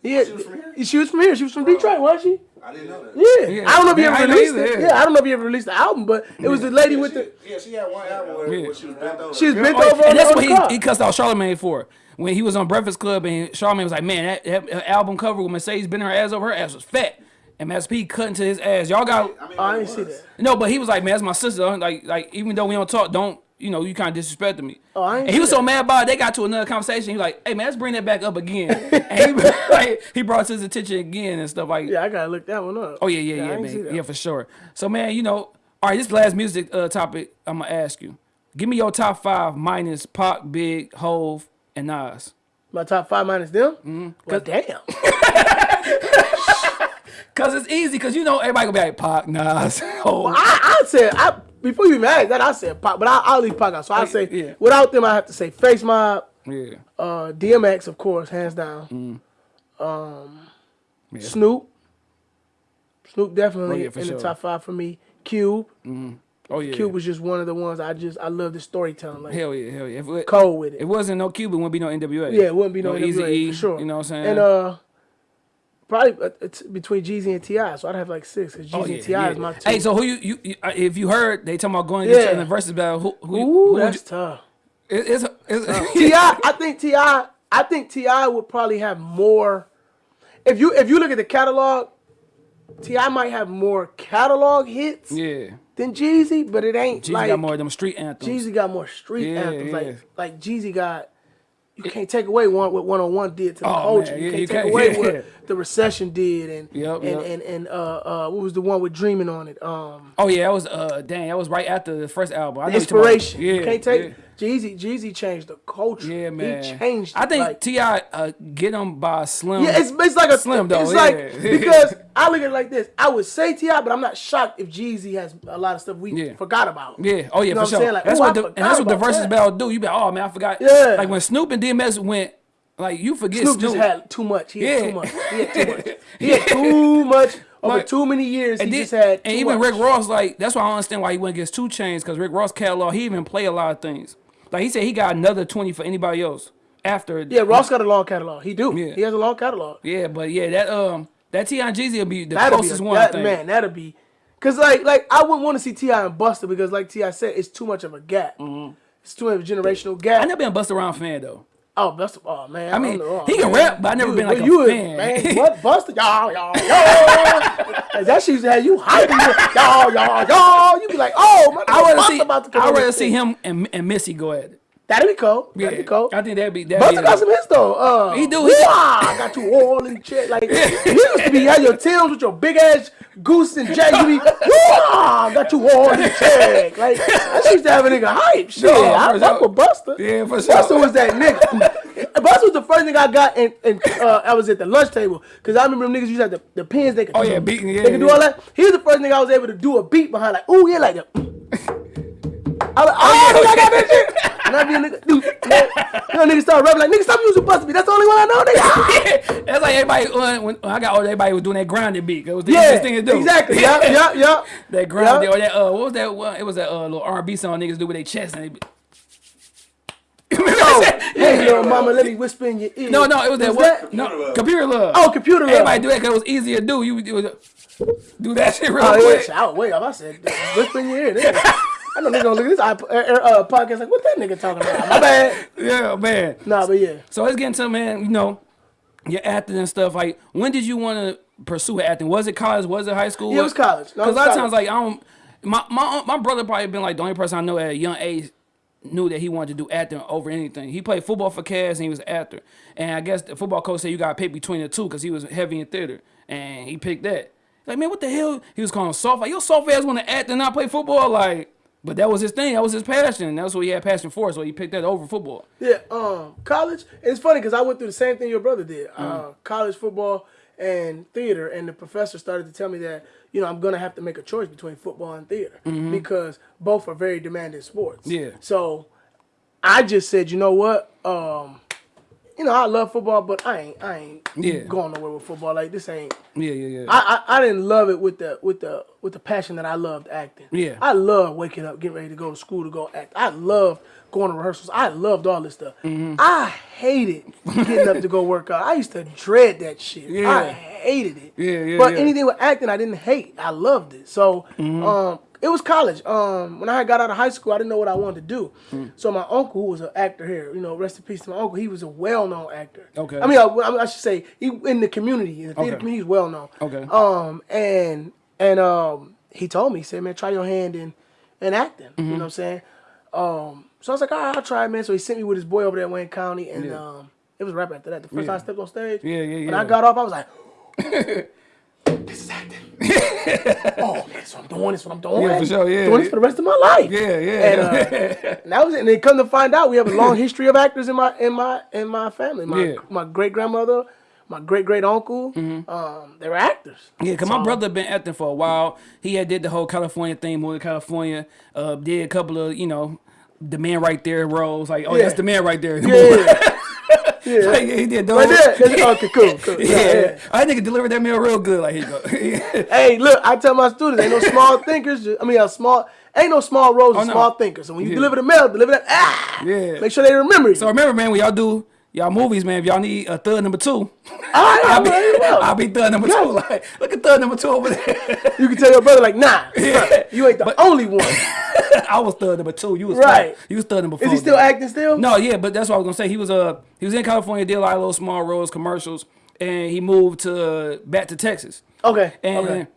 He had, she was from here. She was from here. She was from Detroit, wasn't she? I didn't know that. Yeah. Yeah. I don't know if he Yeah, ever released it. yeah. Yeah. I don't know if he ever released the album, but it was the lady with the. Yeah, she had one album where, Yeah. where she was bent over. She was bent Oh, over on and that's what he, he cussed out Charlamagne for. When he was on Breakfast Club and Charlamagne was like, man, that, that, that album cover with Mercedes bending her ass over, her ass was fat. And Master P cut into his ass. Y'all got I mean, Oh, I didn't see was. that. no, but he was like, man, that's my sister. Like, like even though we don't talk, don't you know, you kind of disrespected me. Oh, I ain't and he was so mad about it, they got to another conversation. He was like, hey man, let's bring that back up again. and he, like, he brought to his attention again and stuff like. Yeah, I gotta look that one up. Oh yeah, yeah, I yeah, man, yeah, for sure. So man, you know, all right, this last music uh, topic I'm gonna ask you. Give me your top five minus Pac, Big, Hov, and Nas. My top five minus them. Mm-hmm. Well, damn. Cause it's easy, cause you know everybody gonna be like Pac, Nas, Hov. I, I said I before you even asked that I said Pac, but I, I'll leave Pac out. So I say yeah. without them, I have to say Face Mob, Yeah, uh, DMX, of course, hands down. Mm-hmm. Um, Yeah. Snoop. Snoop definitely Oh, yeah, in sure. the top five for me. Cube. oh yeah. Cube was just one of the ones I just I love the storytelling. Like hell yeah, hell yeah. If it, cold with it. it wasn't no Cuban, wouldn't be no NWA. yeah, it wouldn't be no, NWA Eazy-E, for sure. You know what I'm saying? And uh, probably uh, it's between Jeezy and T.I., so I'd have like six. Cause Jeezy Oh, and yeah, T.I. yeah. is my two. Hey, so who you, you, you uh, if you heard they talking about going Yeah. in the versus battle, who who, Ooh, who that's you, tough. it, it's, it's T.I., I think T.I., I think T.I. would probably have more. If you if you look at the catalog, T.I. might have more catalog hits yeah. than Jeezy, but it ain't Jeezy like got more of them street anthems. Jeezy got more street Yeah, anthems. Like like Jeezy got. You can't take away one what one on one did to the Oh, culture. man, you yeah, can't you take can't- away yeah. what the recession did and Yep, and, yep. and and uh uh what was the one with Dreaming on it? Um Oh yeah, that was uh dang, that was right after the first album. I know you're talking about- Inspiration. Yeah, you can't take yeah. Jeezy, Jeezy changed the culture. Yeah, man. He changed. I think like, T.I. uh, get him by Slim. Yeah, it's, it's like a Slim though. It's yeah. like because I look at it like this. I would say T.I., but I'm not shocked if Jeezy has a lot of stuff we Yeah. forgot about. Yeah. Oh yeah, You know for sure. Like, that's what the, and that's what the about versus that. battle do. You be like, oh man, I forgot. Yeah. Like when Snoop and DMX went, like you forget Snoop Snoop. just had too much. He had too much. He had too much. He had too much over Like- too many years. He and then- just had. and even much. Rick Ross, like that's why I understand why he went against 2 Chainz because Rick Ross catalog, he even play a lot of things. Like he said, he got another twenty for anybody else after. Yeah, Ross got a long catalog. He do. Yeah. He has a long catalog. Yeah, but yeah, that um, that T.I. and Jeezy will be the That'll be a, one. that, man. That'll be. Cause like like I wouldn't want to see T.I. and Busta because like T.I. said, it's too much of a gap. It's too much of a generational gap. I never been a Busta Around fan though. Oh, Busta. Oh man. I mean, don't. Oh, he can man. rap, but I never You- been like a you, fan. Man, what Busta? Y'all, y'all, y'all. that shit used to have you hyping. Y'all, y'all, y'all. You be like, oh, my I see, about to come I rather see him and, and Missy go at it. That'd be cool. Yeah, That'd be cool. I think that'd be that. Busta got some hits though. Uh, He do, he. I got you all in check. Like you used to be had your Tims with your big ass goose and jack. You be, "Wah, got you all in check. Like I used to have a nigga hype. Shit, Yeah, I for fuck sure. with Busta. Yeah, for sure. Busta was that nigga. Busta was the first thing I got, and, and uh, I was at the lunch table because I remember them niggas used to have the, the pins. They could Oh, yeah, beating, yeah, they could do all that. He was the first thing I was able to do a beat behind, like, ooh yeah, like that. I was like, oh, yeah, I got that shit. And I be a nigga, dude, you know, niggas start rapping like, nigga, stop using Busta beat. That's the only one I know, nigga. That's like everybody uh, when, when I got older, everybody was doing that grounded beat. It was the yeah, easiest thing to do. exactly. Yeah, yeah, yeah. that grounded Yeah. or that uh, what was that one? It was that uh, little R&B song niggas do with their chest and they be, Oh, hey, little mama, let me whisper in your ear. No, no, it was that Was what? that- No, Computer Love. computer love. Oh, computer love. Everybody do that because it was easier to do. You would do, that shit real Oh, quick. shit, I was way off. I said, whisper in your ear. Nigga. I know niggas gonna look at this iP- uh, uh, podcast like, what that nigga talking about? My bad. Yeah, man. Nah, but yeah. So let's get into man. You know, your acting and stuff. Like, when did you want to pursue acting? Was it college? Was it high school? Yeah, it was college. Because was a lot of times, like, I don't. My my my brother probably been like the only person I know at a young age knew that he wanted to do acting over anything. He played football for Cavs and he was an actor. And I guess the football coach said you got to pick between the two because he was heavy in theater. And he picked that. Like, man, what the hell? He was calling soft. Like, your soft ass want to act and not play football? Like, but that was his thing. That was his passion. And That's what he had passion for. So he picked that over football. Yeah, um, college. and It's funny because I went through the same thing your brother did. Mm. Uh, college football and theater, and the professor started to tell me that you know I'm gonna have to make a choice between football and theater because both are very demanding sports. Yeah. So I just said, you know what? Um, you know I love football, but I ain't I ain't Yeah. going nowhere with football. Like this ain't. Yeah, yeah, yeah. I, I, I didn't love it with the with the with the passion that I loved acting. Yeah. I love waking up, getting ready to go to school to go act. I loved going to rehearsals. I loved all this stuff. Mm-hmm. I hated getting up to go work out. I used to dread that shit. Yeah. I hated it. Yeah, yeah, But yeah. anything with acting, I didn't hate. I loved it. So Mm-hmm. um, it was college. Um, when I got out of high school, I didn't know what I wanted to do. Mm. So my uncle, who was an actor here, you know, rest in peace to my uncle. He was a well-known actor. Okay. I mean, I, I should say he in the community, in the theater Okay. community, he's well known. Okay. Um, and and um, he told me, he said, man, try your hand in in acting. Mm-hmm. You know what I'm saying? Um, so I was like, all right, I'll try, it, man. So he sent me with his boy over there in Wayne County, and Yeah. um, it was right after that. The first Yeah. time I stepped on stage, Yeah, yeah, When yeah. I got off, I was like, this is acting. oh man, that's what I'm doing. That's what I'm doing. Yeah, for sure, yeah, Doing this for the rest of my life. Yeah, yeah. And, uh, and that was it. And then come to find out, we have a long history of actors in my in my in my family. My Yeah. My great grandmother, my great great uncle, um, they were actors. Yeah, cause my brother been acting for a while. He had did the whole California thing, moved to California. Uh, did a couple of you know, the man right there roles. Like, oh, Yeah. that's the man right there. Yeah, yeah. Like, he did those. Right there. That's- okay, cool, cool. Yeah, Yeah, yeah. I think delivered that meal real good. Like, here go. Hey, look, I tell my students, ain't no small thinkers. I mean, a small, ain't no small roles, Oh, of no. small thinkers. So when you Yeah. deliver the mail, deliver that. Ah, Yeah. Make sure they remember you. so remember, man, when y'all do y'all movies, man, if y'all need a third number two, I'll be. I'll be third number two. Like, look at third number two over there. You can tell your brother like, nah, bruh, you ain't the only one. I was third number two. You was Right. Third. You was third number four. Is he still though. acting still? No, yeah, but that's what I was gonna say. He was uh he was in California, did a lot of little small roles, commercials, and he moved to back to Texas. Okay. And okay.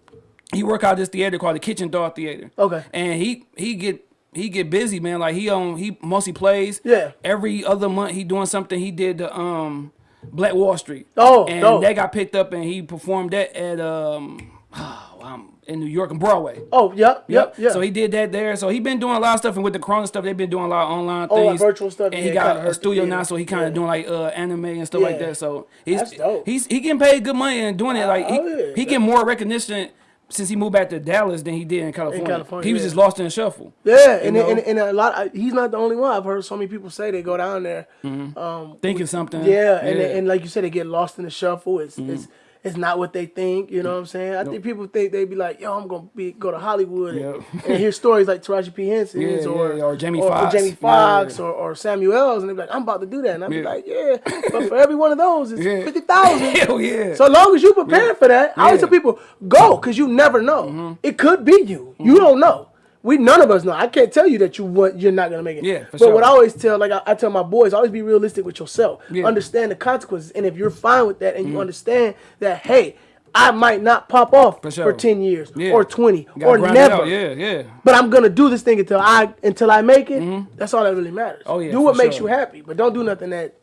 he work out this theater called the Kitchen Door Theater. Okay. And he he get he get busy, man. Like he on he mostly plays. Yeah. Every other month he doing something. He did the um Black Wall Street. Oh, and dope. that got picked up and he performed that at um oh, um in New York and Broadway. Oh, yep, yep, yep. So he did that there. So he been doing a lot of stuff, and with the Corona stuff, they've been doing a lot of online Oh, like things, virtual stuff, And yeah, he got a studio now, so he kind of yeah. doing like uh, anime and stuff like that. So he's That's dope. he's he getting paid good money and doing it. Like he, Oh, yeah. he getting more recognition since he moved back to Dallas than he did in California. California, he was yeah. just lost in the shuffle. Yeah, and, and and a lot. I- He's not the only one. I've heard so many people say they go down there. Um, Thinking something. yeah, and and like you said, they get lost in the shuffle. It's it's it's not what they think. You know what I'm saying? I think people think they'd be like, "Yo, I'm gonna be go to Hollywood and, Yep. and hear stories like Taraji P Henson's Yeah, or, yeah, or Jamie or, Foxx. Jamie Yeah. Or, or Samuel's, and they be like, "I'm about to do that," and I be like, "Yeah," but for every one of those, it's Yeah. fifty thousand. Hell yeah. So long as you prepare for that, I always tell Mm-hmm. people go because you never know. It could be you. You don't know. We none of us know. I can't tell you that you want you're not gonna make it. Yeah, for but sure. what I always tell, like I, I tell my boys, always be realistic with yourself. Yeah. Mm-hmm. Understand the consequences, and if you're fine with that, and you understand that, hey, I might not pop off for, sure. ten years Yeah. or twenty or never. Yeah, yeah. But I'm gonna do this thing until I until I make it. That's all that really matters. Oh, yeah, do what makes sure. Mm-hmm. you happy, but don't do nothing that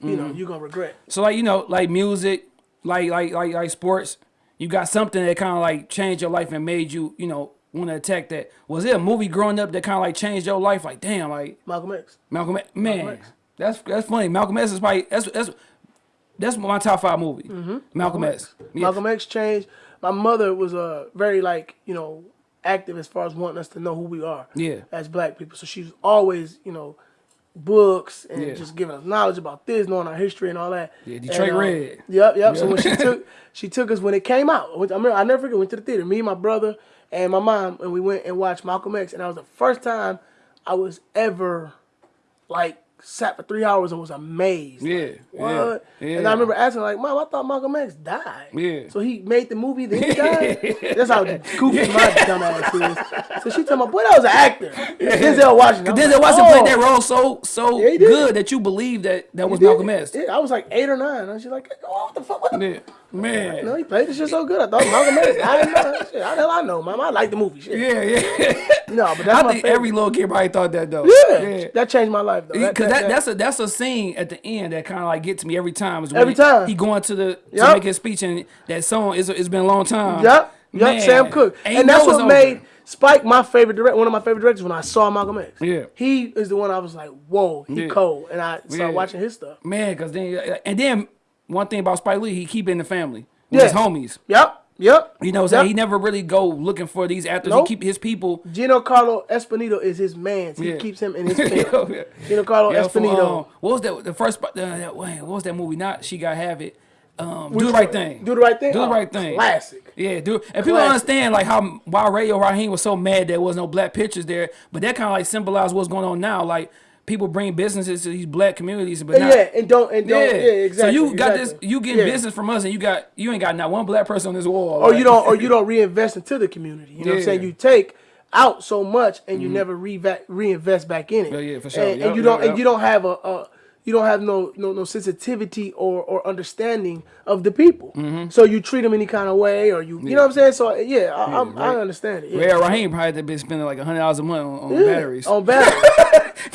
you know you're gonna regret. So like you know, like music, like like like like sports, you got something that kind of like changed your life and made you you know want to attack that. Was it a movie growing up that kind of like changed your life? Like damn, like Malcolm X. Malcolm, X- man, Malcolm X. that's that's funny. Malcolm X is probably that's that's that's my top five movie. Malcolm X. Yeah. Mm-hmm. Malcolm X changed. My mother was uh, very like you know active as far as wanting us to know who we are. Yeah. As black people, so she was always you know books and Yeah. just giving us knowledge about this, knowing our history and all that. Yeah, Detroit And, uh, Red. Yep, yep. So when she took she took us when it came out. I remember I never forget. Went to the theater. Me, and my brother, and my mom, and we went and watched Malcolm X. And that was the first time I was ever like sat for three hours and was amazed. Yeah, Like, yeah, what? yeah. And I remember asking like, "Mom, I thought Malcolm X died." Yeah. So he made the movie, then he died. That's how goofy my dumb ass is. So she told my boy that was an actor. Denzel Washington. Denzel like, Washington "Oh." played that oh. role so so Yeah, good that you believe that that was Malcolm X. Yeah, I was like eight or nine. And she's like, "Oh, what the fuck? What the Yeah. Man. No, he played this shit so good. I thought Malcolm X. I didn't know. Shit, how the hell I know, man? I like the movie. Shit. Yeah, yeah. No, but that's I my think favorite. every little kid probably thought that though. yeah, that changed my life though. Because that, that's a that's a scene at the end that kind of like gets me every time. Is when Every he- time. he going to the to make his speech and that song is it's been a long time. Yep, yep. Man, Sam Cooke, and that's what over. made Spike my favorite direct. One of my favorite directors when I saw Malcolm X. Yeah. he is the one I was like, whoa, he Yeah. cold, and I started Yeah. watching his stuff. man. Because then and then one thing about Spike Lee, he keep it in the family with Yeah. his homies. Yep, yep. You know, what I'm saying he never really go looking for these actors. Nope. He keep his people. Giancarlo Espinito is his man. He Yeah. keeps him in his yeah. Giancarlo Yeah, from, Espinito. um, what was that? The first. Uh, what was that movie? Not she got have it. Um, do the right thing. Do the right thing. Do the Oh, right thing. Classic. Yeah, dude. And people don't understand like how why Radio Raheem was so mad there was no black pictures there, but that kind of like symbolized what's going on now. Like people bring businesses to these black communities, but Yeah, and don't and don't. Yeah, exactly. So you got exactly. this, you getting Yeah. business from us, and you got you ain't got not one black person on this wall. or like- you don't or you don't reinvest into the community. You know what I'm saying? You take out so much and you mm-hmm. never reva- reinvest back in it. Yeah, yeah, for sure. And, Yup, and you don't yup, and you don't have a, a you don't have no no no sensitivity or or understanding of the people. Mm-hmm. So you treat them any kind of way or you you know what I'm saying? So yeah, I, I'm, I understand it. Yeah. Radio Raheem probably had been spending like hundred dollars a month on, on Yeah, batteries. On batteries.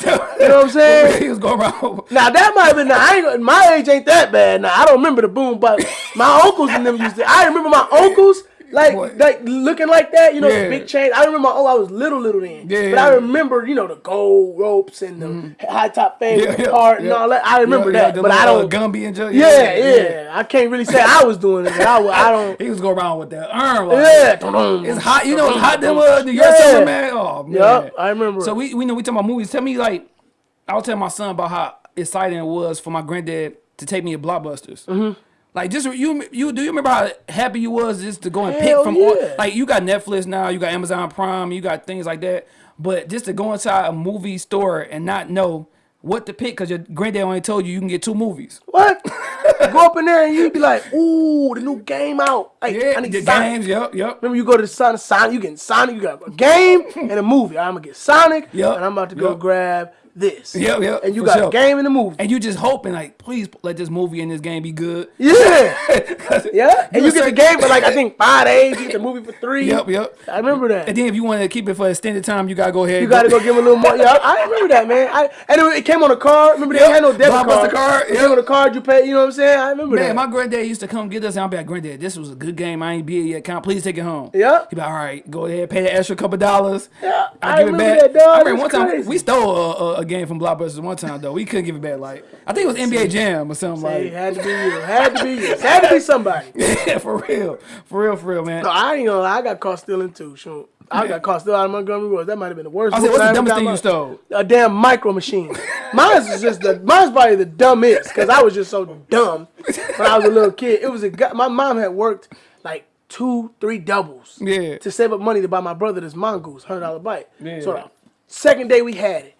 you know what I'm saying? he was going around. Now that might have been. Now I ain't. My age ain't that bad. Now I don't remember the boom, but my uncles and them used to. I remember my uncles like Boy. like looking like that. You know, Yeah. the big chain. I remember. Oh, I was little, little then. Yeah. But I remember, you know, the gold ropes and the high top fade Yeah, yeah, and all that. I remember that, but I don't. uh, Gumby and Joe. yeah, yeah, I can't really say I was doing it. I, I don't. He was going around with that arm. Like, Yeah. It's hot. You know, it's hot them uh, New York summer, man. Oh man. Yup, I remember So we we know we talking about movies. Tell me like, I was telling my son about how exciting it was for my granddad to take me to Blockbusters. Mm-hmm. Like just you you do you remember how happy you was just to go and pick Hell from all, like you got Netflix now, you got Amazon Prime, you got things like that. But just to go inside a movie store and not know what to pick because your granddad only told you you can get two movies. What? Go up in there and you'd be like, ooh, the new game out. Like, Yeah, I need the Sonic. games. Yep, yep. Remember, you go to the Sonic, Sonic, you getting Sonic, you got a game and a movie. I'm gonna get Sonic, Yup, and I'm about to go yup. grab this. Yep, yep, And you got sure. a game in the movie. And you just hoping like, please let this movie and this game be good. Yeah. Yeah. And you get the game for like I think five days. You get the movie for three. Yep, yep. I remember that. And then if you want to keep it for extended time, you gotta go ahead. You gotta go give him a little more. Yeah, I, I remember that, man. I and it, it came on a card. Remember they Yep. had no debit Blockbuster card. card, It yep. came on a card you pay. You know what I'm saying? I remember Man, that. my granddad used to come get us, and I'll be like, Granddad, this was a good game. I ain't be it yet. Can I please take it home? Yeah. He'd be like, all right, go ahead, pay the extra couple dollars. Yeah, I'll I give it back. that, dog. I remember one time we stole a, a, a game from Blockbusters one time though. We couldn't give it back. Like I think it was NBA Jam or something it like. had to be you. Had to be you. It had to be somebody. Yeah, for real, for real, for real, man. No, I ain't gonna lie. I got caught stealing too. Shoot. I got caught stealing out of Montgomery Wards. That might have been the worst. I said, what's the dumbest thing you stole? A damn micro machine. Mine's is just the mine's probably the dumbest because I was just so dumb when I was a little kid. It was a guy. My mom had worked like two, three doubles. Yeah. To save up money to buy my brother this mongoose, hundred dollar bike. Yeah. So the second day we had it,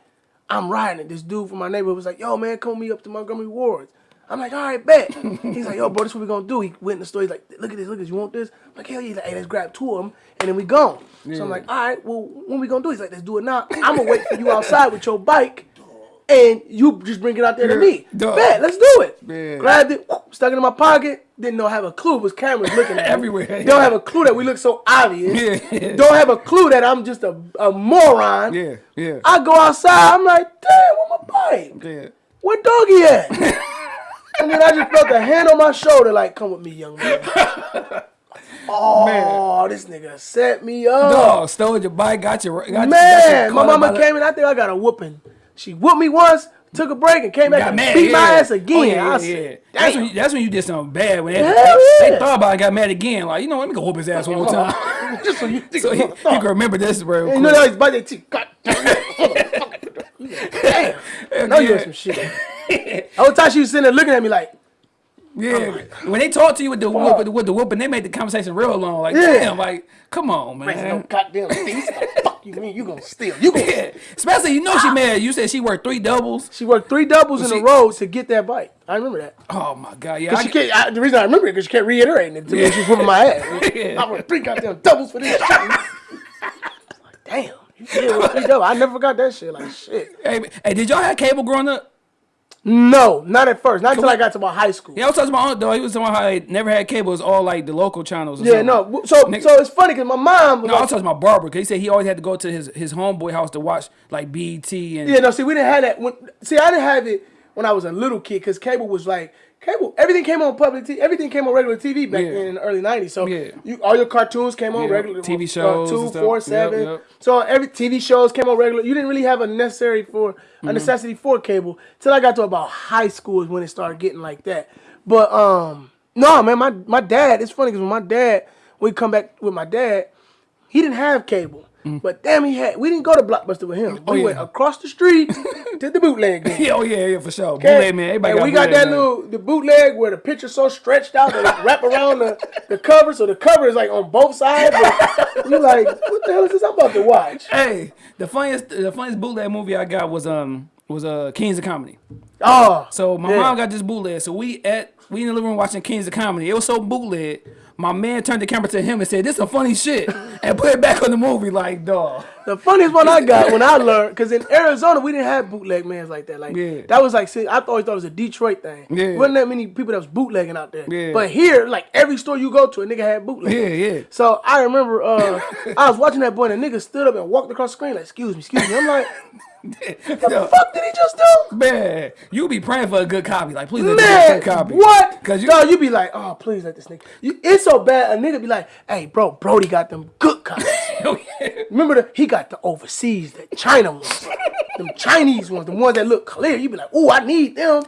I'm riding it. This dude from my neighborhood was like, "Yo, man, come with me up to Montgomery Wards." I'm like, all right, bet. He's like, yo, bro, this what we gonna do. He went in the store. He's like, look at this, look at this. You want this? I'm like, hell yeah. He's like, hey, let's grab two of them and then we gone. So I'm like, all right, well, when we gonna do? it? He's like, let's do it now. I'm gonna wait for you outside with your bike, and you just bring it out there to me. Duh. Bet, let's do it. Yeah. Grabbed it, stuck it in my pocket. Didn't know have a clue. It was cameras looking at me. Everywhere. Don't have a clue that we look so obvious. Yeah. Don't have a clue that I'm just a, a moron. Yeah, yeah, I go outside. I'm like, damn, where my bike? yeah. Where doggy at? and then I just felt a hand on my shoulder, like, come with me, young man. oh, this nigga set me up. Dog stole your bike, got your got your- got man, your my mama came in. I think I got a whooping. She whooped me once, took a break, and came back and mad, beat my ass again. Oh, yeah, I yeah, said, yeah. That's when, you, that's when you did something bad. When they, Hell they thought about it, got mad again. Like you know, let me go whoop his ass one more time. Just so you think so he, he can remember this, bro. You know they always bite their teeth. God damn. Damn. No, you Yeah. some shit. The whole time she was sitting there looking at me like, Yeah, when they talk to you with the whoop, with the, whoop, and they make the conversation real long. Like, Yeah. damn, like, come on, "Ain't no man. goddamn. The fuck you mean? You gonna steal? You gonna Yeah. Especially, you know, she mad. You said she worked three doubles. She worked three doubles in she- a row to get that bike. I remember that. Oh my god, yeah. She can't, I, the reason I remember it because she kept reiterating it to me. when She was whooping my ass. Yeah. I worked three goddamn doubles for this shit. like, damn, you did three doubles. I never forgot that shit. Like shit. hey, hey, did y'all have cable growing up? No, not at first. Not until I got to my high school. Yeah, I was talking to my aunt though. He was talking about how they never had cable. It was all like the local channels. Yeah, something. no. So Nigga- so it's funny because my mom No, I was talking about barber because he said he always had to go to his his homeboy house to watch like BET and Yeah, no, see, we didn't have that. When, see, I didn't have it when I was a little kid because cable was like cable. Everything came on public. T- everything came on regular TV back Yeah. then in the early '90s. So Yeah. you, all your cartoons came on Yeah, regular. TV uh, shows two, and stuff. four, Yep, yep. So every TV shows came on regular. You didn't really have a necessary for Mm-hmm. a necessity for cable till I got to about high school is when it started getting like that. But um, no, man, my my dad. It's funny because when my dad, we come back with my dad, he didn't have cable. But damn, he had. We didn't go to Blockbuster with him. Mm. Oh, we yeah. went across the street to the bootleg game. Yeah, oh yeah, yeah, for sure. Okay? Bootleg man, everybody and got we got that man. little the bootleg where the picture's so stretched out that it wrap around the, the cover, so the cover is like on both sides. You like, what the hell is this I'm about to watch? Hey, the funniest the funniest bootleg movie I got was um was uh Kings of Comedy. Oh, So my Yeah. mom got this bootleg. So we at we in the living room watching Kings of Comedy. It was so bootleg. My man turned the camera to him and said, "This is some funny shit," and put it back on the movie. Like, dog. the funniest one I got when I learned, because in Arizona we didn't have bootleg mans like that. Like Yeah. that was like, see, I always thought it was a Detroit thing. Yeah. wasn't that many people that was bootlegging out there. Yeah. But here, like every store you go to, a nigga had bootleg. Yeah, yeah. So I remember uh, I was watching that boy and the nigga stood up and walked across the screen like, excuse me, excuse me. I'm like, Yo, fuck did he just do? man, you be praying for a good copy. Like, please let me Man, get a good copy. what? Because you, Dog, you be like, oh, please let this nigga. You, it's so bad. A nigga be like, hey, bro, Brody got them good copies. Oh, Remember the he got the overseas, the China ones, them Chinese ones, the ones that look clear. You be like, oh, I need them.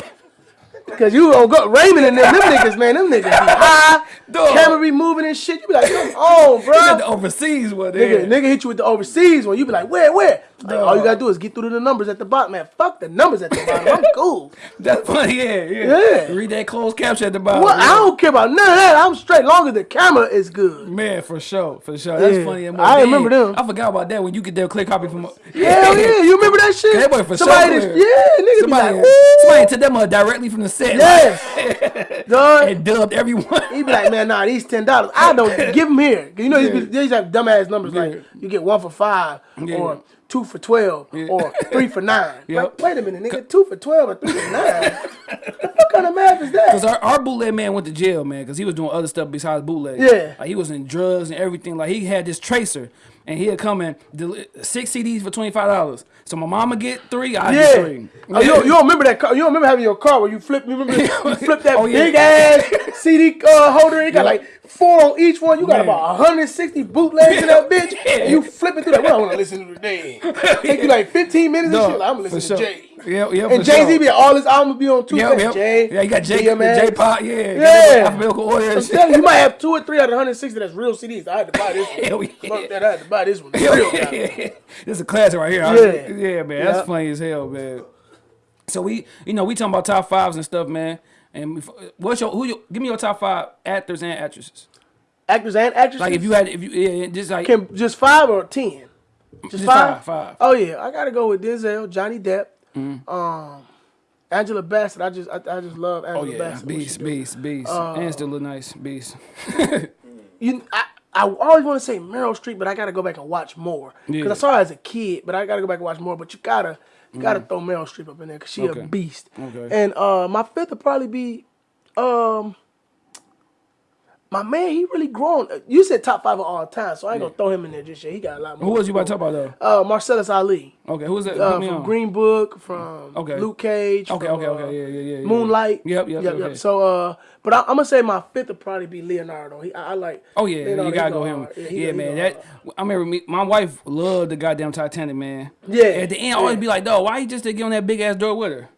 Cause you don't go Raymond and them, them niggas, man, them niggas be high, camera be moving and shit. You be like, come on, oh, You got the overseas one. Nigga, nigga hit you with the overseas one. You be like, where, where? Like, all you gotta do is get through to the numbers at the bottom, man. Fuck the numbers at the bottom. I'm cool. That's funny. Yeah, yeah. Yeah. Read that closed caption at the bottom. What? I don't care about none of that. I'm straight. Long as the camera is good. Man, for sure, for sure. That's Yeah. funny. I remember them. I forgot about that when you get their clear copy from. Yeah, yeah, you remember that shit? That boy for somebody sure. just- yeah, nigga Somebody, be like, Ooh. somebody took them directly from the set. Yes. Dog. and dubbed everyone. He be like, man, nah, these ten dollars. I don't give them here. You know, Yeah. these, these have dumbass numbers like you get one for five Yeah. or two for twelve or three for nine. Yep. Like, wait a minute, nigga, two for twelve or three for nine? what kind of math is that? our, our bootleg man went to jail, man, cause he was doing other stuff besides bootleg. Yeah. like he was in drugs and everything. Like he had this tracer, and he'd come in deli- six CDs for twenty five dollars. So my mama get three, I get Yeah. three. Oh, you, don't, you don't remember that car? You don't remember having your car where you flip? You remember you flip that Oh, yeah. big ass CD uh, holder? It got like four on each one. You got Man. about 160 bootlegs in that bitch. Yeah. And you flip it through that. What I want to listen to today? Take you like 15 minutes and No, shit. Like, I'm gonna listen to sure. Jay. Yeah, yeah, And Jay Z sure. be all his albums be on two yep. Jay, Yeah, you got J, DMX. J Pop, yeah, Yeah. alphabetical order. I'm telling you, you might have two or three out of 160 that's real CDs. I had to buy this one. Hell yeah. Fuck that, I had to buy this one. Hell yeah. this is a classic right here. Yeah. yeah, man, Yeah. that's funny as hell, man. So we, you know, we talking about top fives and stuff, man. And what's your who? You, give me your top five actors and actresses. Actors and actresses. Like if you had, if you, yeah, just like Can just five or ten? Just, Just five? five, five. Oh yeah, I gotta go with Denzel, Johnny Depp, Mm-hmm. um, Angela Bassett. I just I, I just love Angela Oh yeah, Bassett. beast, beast, beast, and still look nice, beast. You, I, I always want to say Meryl Streep, but I gotta go back and watch more because Yeah. I saw her as a kid, but I gotta go back and watch more. But you gotta you gotta throw Meryl Streep up in there because she Mm. Okay. a beast. Okay. And uh, my fifth would probably be um. My man, he really grown. You said top five of all time, so I ain't gonna throw him in there just yet. He got a lot more. Who was you about to talk about though? Uh, Mahershala Ali. Okay, who was that? uh, from on. Green Book, from Okay. Luke Cage. Okay, from, okay, uh, okay, yeah, yeah, yeah, yeah. Moonlight. Yep, yep, okay. So, uh, but I, I'm gonna say my fifth would probably be Leonardo. He, I, I like. Oh yeah, Leonardo, you gotta go him. Yeah, go- man. That hard. I remember me, my wife loved the goddamn Titanic, man. Yeah, At the end, I always be like, "Dog, why you just didn't get on that big ass door with her?"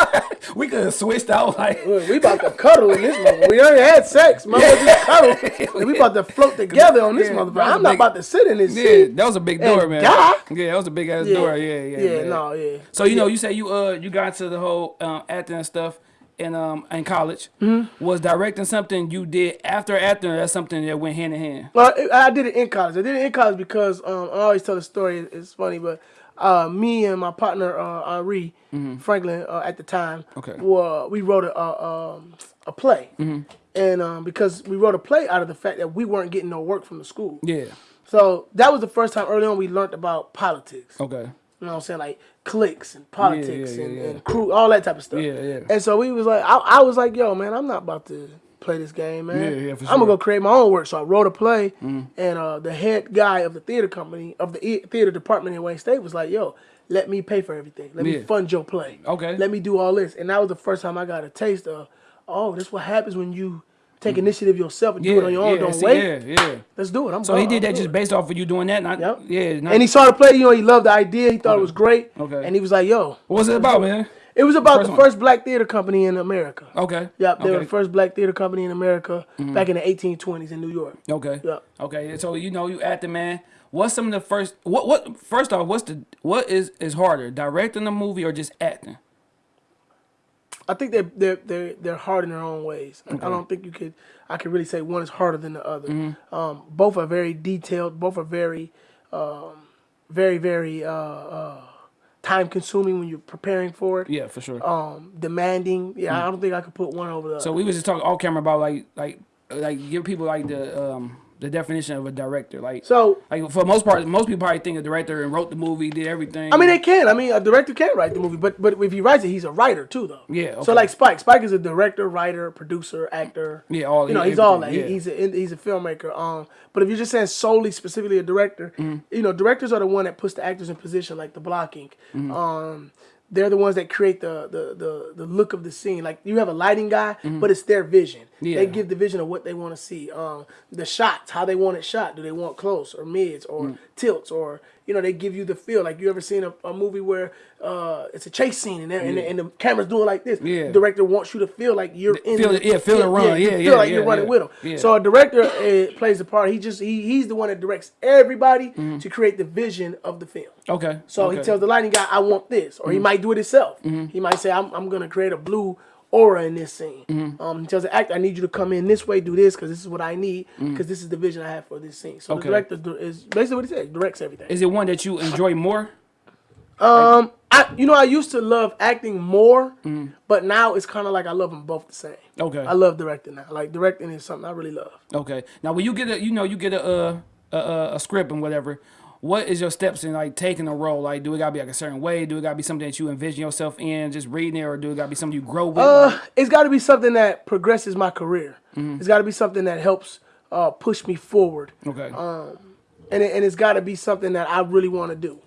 we could have switched out like. We about to cuddle in this motherfucker. We already had sex. Mother just cuddle. We about to float together on this Yeah, motherfucker. I'm not big- about to sit in this Yeah, seat. that was a big And door, man. die? Yeah, that was a big ass Yeah. door. Yeah, yeah, Yeah, man. no, yeah. So you know, you say you uh you got to the whole um, acting and stuff in um in college. Mm-hmm. Was directing something you did after acting? Or that's something that went hand in hand. Well, I I did it in college. I did it in college because um, I always tell the story. It's funny, but uh, me and my partner uh, Henri Franklin uh, at the time. Okay. were, we wrote a a, um, a play, Mm-hmm. and um, because we wrote a play out of the fact that we weren't getting no work from the school. Yeah. So that was the first time early on we learned about politics. Okay. You know what I'm saying? Like cliques and politics yeah, and, yeah. and crew, all that type of stuff. Yeah, yeah. And so we was like, I, I was like, yo, man, I'm not about to play this game, man. Yeah, yeah, for I'm gonna go create my own work. So I wrote a play, and uh, the head guy of the theater company of the theater department in Wayne State was like, yo, let me pay for everything. Let me fund your play. Okay. Let me do all this. And that was the first time I got a taste of, oh, this what happens when you take initiative yourself and Yeah. do it on your own. yeah, Don't see, wait. Yeah, yeah. Let's do it. I'm So he did I'll that just it. based off of you doing that. Not, Yep. Yeah. Not, And he saw the play, you know, he loved the idea. He thought it was great. Okay. And he was like, yo. what was it about, man? It was about First the first black theater company in America. Okay. Yep, they were okay. Mm-hmm. the first black theater company in America back in the 1820s in New York. Okay. Yeah. Okay. So you know you acting, man. What's some of the first? What what? First off, what's the what is is harder, directing a movie or just acting? I think they're they're they're, they're hard in their own ways. I- I don't think you could I could really say one is harder than the other. Mm-hmm. Um, both are very detailed. Both are very, um, very very uh, uh, time consuming when you're preparing for it. Yeah, for sure. Um, demanding. Yeah, I don't think I could put one over the. Mm. so we was just talking off camera about like like like give people like the um the definition of a director. Like so like for most part, most people probably think a director and wrote the movie, did everything. I mean, they can. I mean, a director can write the movie, but but if he writes it, he's a writer too, though. Yeah, So like Spike, Spike is a director, writer, producer, actor. Yeah, all- You know, he's all that. everything, He, he's a he's a filmmaker. Um, but if you're just saying solely specifically a director, Mm-hmm. you know, directors are the one that puts the actors in position, like the blocking. Mm-hmm. Um. They're the ones that create the, the, the, the look of the scene. Like you have a lighting guy, Mm-hmm. but it's their vision. Yeah. They give the vision of what they want to see. Um, the shots, how they want it shot. Do they want close or mids or Mm. tilts or you know they give you the feel. Like you ever seen a, a movie where uh, it's a chase scene and, and, the, and the camera's doing like this. Yeah. The director wants you to feel like you're in. feel the, yeah, feel the run. you Yeah, feel yeah, like you're running yeah. with them. Yeah. So a director uh, plays the part. He just he, he's the one that directs everybody to create the vision of the film. okay. So Mm-hmm. okay. he tells the lighting guy, "I want this," or he might do it himself. He might say, "I'm, I'm gonna create a blue aura in this scene." Mm-hmm. Um, he tells the actor, "I need you to come in this way, do this, because this is what I need, because this is the vision I have for this scene." So Mm-hmm. Okay. the director is basically what he said. Directs everything. Is it one that you enjoy more? Um, I you know I used to love acting more, Mm-hmm. but now it's kind of like I love them both the same. Okay. I love directing now. Like directing is something I really love. Okay. Now, when you get a, you know, you get a uh, a, a, a script and whatever, what is your steps in like taking a role? Like, do it gotta be like a certain way? Do it gotta be something that you envision yourself in, just reading it, or do it gotta be something you grow with? Uh, it's got to be something that progresses my career. It's got to be something that helps uh, push me forward, okay. Um, and it, and it's got to be something that I really want to do.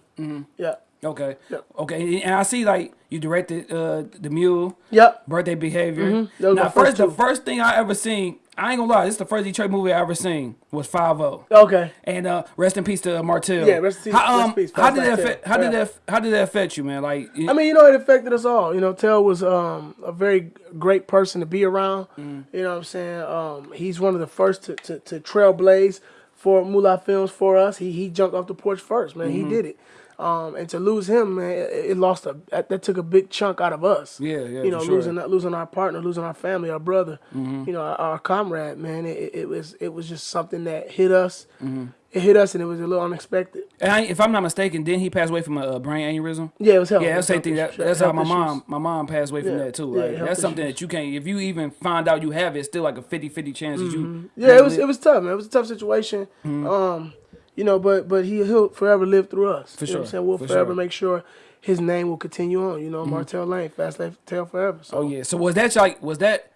Yeah. okay. Yep. Okay. And I see like you directed uh the Mule. Yep. Birthday behavior. Mm-hmm. Now, first first, the first thing I ever seen, I ain't gonna lie, this is the first Detroit movie I ever seen was Five O. Okay. And uh, rest in peace to Martell. Yeah, rest in- How, um, peace, how did that affect? How did that? How did that affect you, man? Like, I mean, you know, it affected us all. You know, Tell was um, a very great person to be around. Mm. You know what I'm saying? Um, he's one of the first to, to, to trailblaze for Moolah Films for us. He he jumped off the porch first, man. Mm-hmm. He did it. Um, and to lose him, man, it, it lost a that, that took a big chunk out of us. Yeah, yeah, You know, for sure. losing losing our partner, losing our family, our brother. Mm-hmm. You know, our, our comrade, man. It, it, it was it was just something that hit us. Mm-hmm. It hit us, and it was a little unexpected. and I, if I'm not mistaken, didn't he pass away from a, brain aneurysm? Yeah, it was health. Yeah, that's same thing. That, that's how my health mom, my mom passed away from Yeah, that too. yeah, Like that's something issues. that you can't. If you even find out you have it, it's still like a 50-50 chance that you. Mm-hmm. Yeah, it was it was tough, man. It was a tough situation. Mm-hmm. Um, you know, but but he he'll forever live through us. For you know what I'm sure, saying? We'll for forever sure. Mm-hmm. make sure his name will continue on. You know, Martell Lane, Fast Life Tale Forever. So. Oh yeah. So was that like was that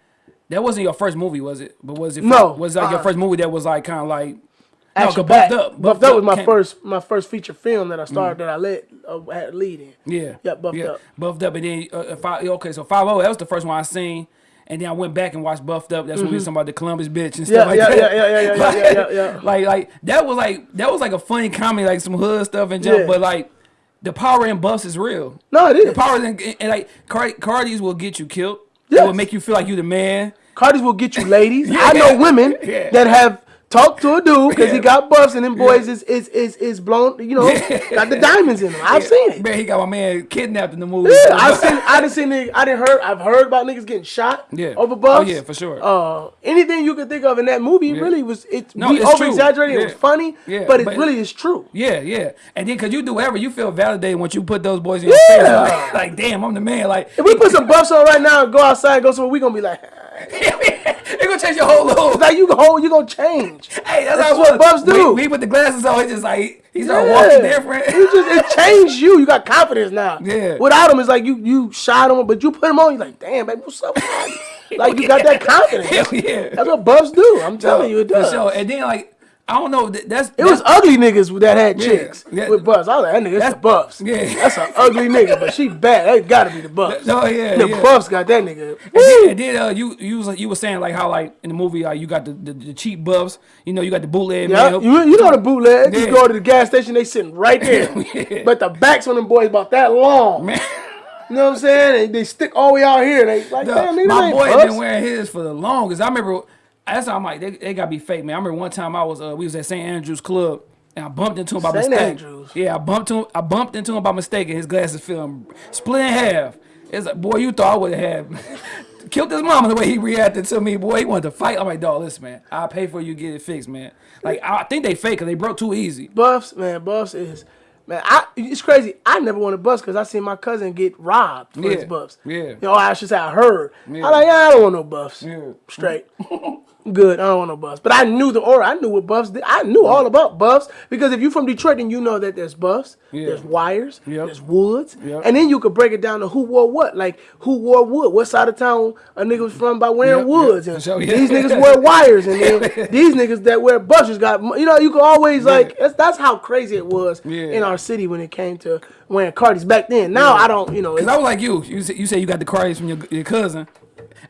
that wasn't your first movie, was it? But was it? No, Was it like your uh-uh. first movie that was like kind of like? Action no. Buffed Up. Buffed Up was my first my first feature film that I starred that I led uh, had a lead in. Yeah. Yeah, Buffed yeah. Up. Buffed up, and then uh, uh, five, okay, so five oh that was the first one I seen. And then I went back and watched Buffed Up. That's when we was mm-hmm. talking about the Columbus bitch and stuff Yeah, like yeah, that. yeah, yeah, yeah, yeah, yeah, yeah, yeah, yeah. like, like that was like that was like a funny comedy, like some hood stuff and jump. Yeah. But like the power in buffs is real. No, it is. The power in and like Card- Cardi's will get you killed. It will make you feel like you the man. Cardi's will get you ladies. Yeah. I know women Yeah. that have talked to a dude because he got buffs and them boys is, is is is blown. You know, got the diamonds in them. I've seen it. Man, he got my man kidnapped in the movie. Yeah, I've seen. I done seen. niggas- I didn't heard. I've heard about niggas getting shot. Yeah. Over buffs. Oh, yeah, for sure. Uh, anything you could think of in that movie really was. It No, we over exaggerated. It was funny. Yeah, But it but- really is true. Yeah, yeah. And then, cause you do whatever, you feel validated once you put those boys in your face. Like, like, damn, I'm the man. Like, If we put some buffs on right now and go outside and go somewhere, we gonna be like, it gonna change your whole look. like you hold, you gonna change. Hey, that's, That's how what buffs do. We, we put the glasses on. It's just like he's started Yeah. walking different. You just it changed you. You got confidence now. Yeah. Without him, it's like you you shot him, but you put him on. You like, damn, baby, what's up? like you got that confidence. Hell yeah. That's what buffs do. I'm telling you, it For does. sure. And then like I don't know. that- That's It was ugly niggas that had Yeah, chicks yeah. with buffs. I was like, that nigga, that's the buffs. yeah. That's an ugly nigga, but she bad. That gotta be the buffs. No, yeah, the yeah. buffs got that nigga. And then, and then uh, you you was you were saying like how like in the movie like you got the, the, the cheap buffs. You know you got the bootleg Yeah, you, you know the bootleg. Yeah. go to the gas station, they sitting right there. Yeah. But the backs on them boys about that long. Man. You know what I'm saying? They, they stick all the way out here. They like, Dog, damn, nigga, my boy been wearing his for the longest. I remember that's how I'm like they, they gotta be fake, man. I remember one time I was uh, we was at St. Andrews Club and I bumped into him by St. mistake. Andrews? Yeah, I bumped him. I bumped into him by mistake, and his glasses film split in half. It's like, boy, you thought I would have killed his mama the way he reacted to me. Boy, he wanted to fight. I'm like, dog, listen, man, I'll pay for you to get it fixed, man. Like I think they fake because they broke too easy. Buffs, man, buffs is man. I it's crazy. I never wanted buffs because I seen my cousin get robbed for his buffs. yeah. You know, I should say I heard. Yeah. I like, yeah, I don't want no buffs. Yeah. Straight. Good. I don't want no buffs. But I knew the aura. I knew what buffs did. I knew all about buffs because if you're from Detroit, then you know that there's buffs, Yeah. there's wires, Yep. there's woods, Yep. and then you could break it down to who wore what. Like who wore wood? What side of town a nigga was from by wearing Yep, woods? And So, yeah. these niggas wear wires, and then these niggas that wear buffs just got. You know, you could always like. That's, that's how crazy it was Yeah. in our city when it came to wearing Cardis back then. Now I don't. You know. Cause I was like you. You say you, say you got the cards from your, your cousin.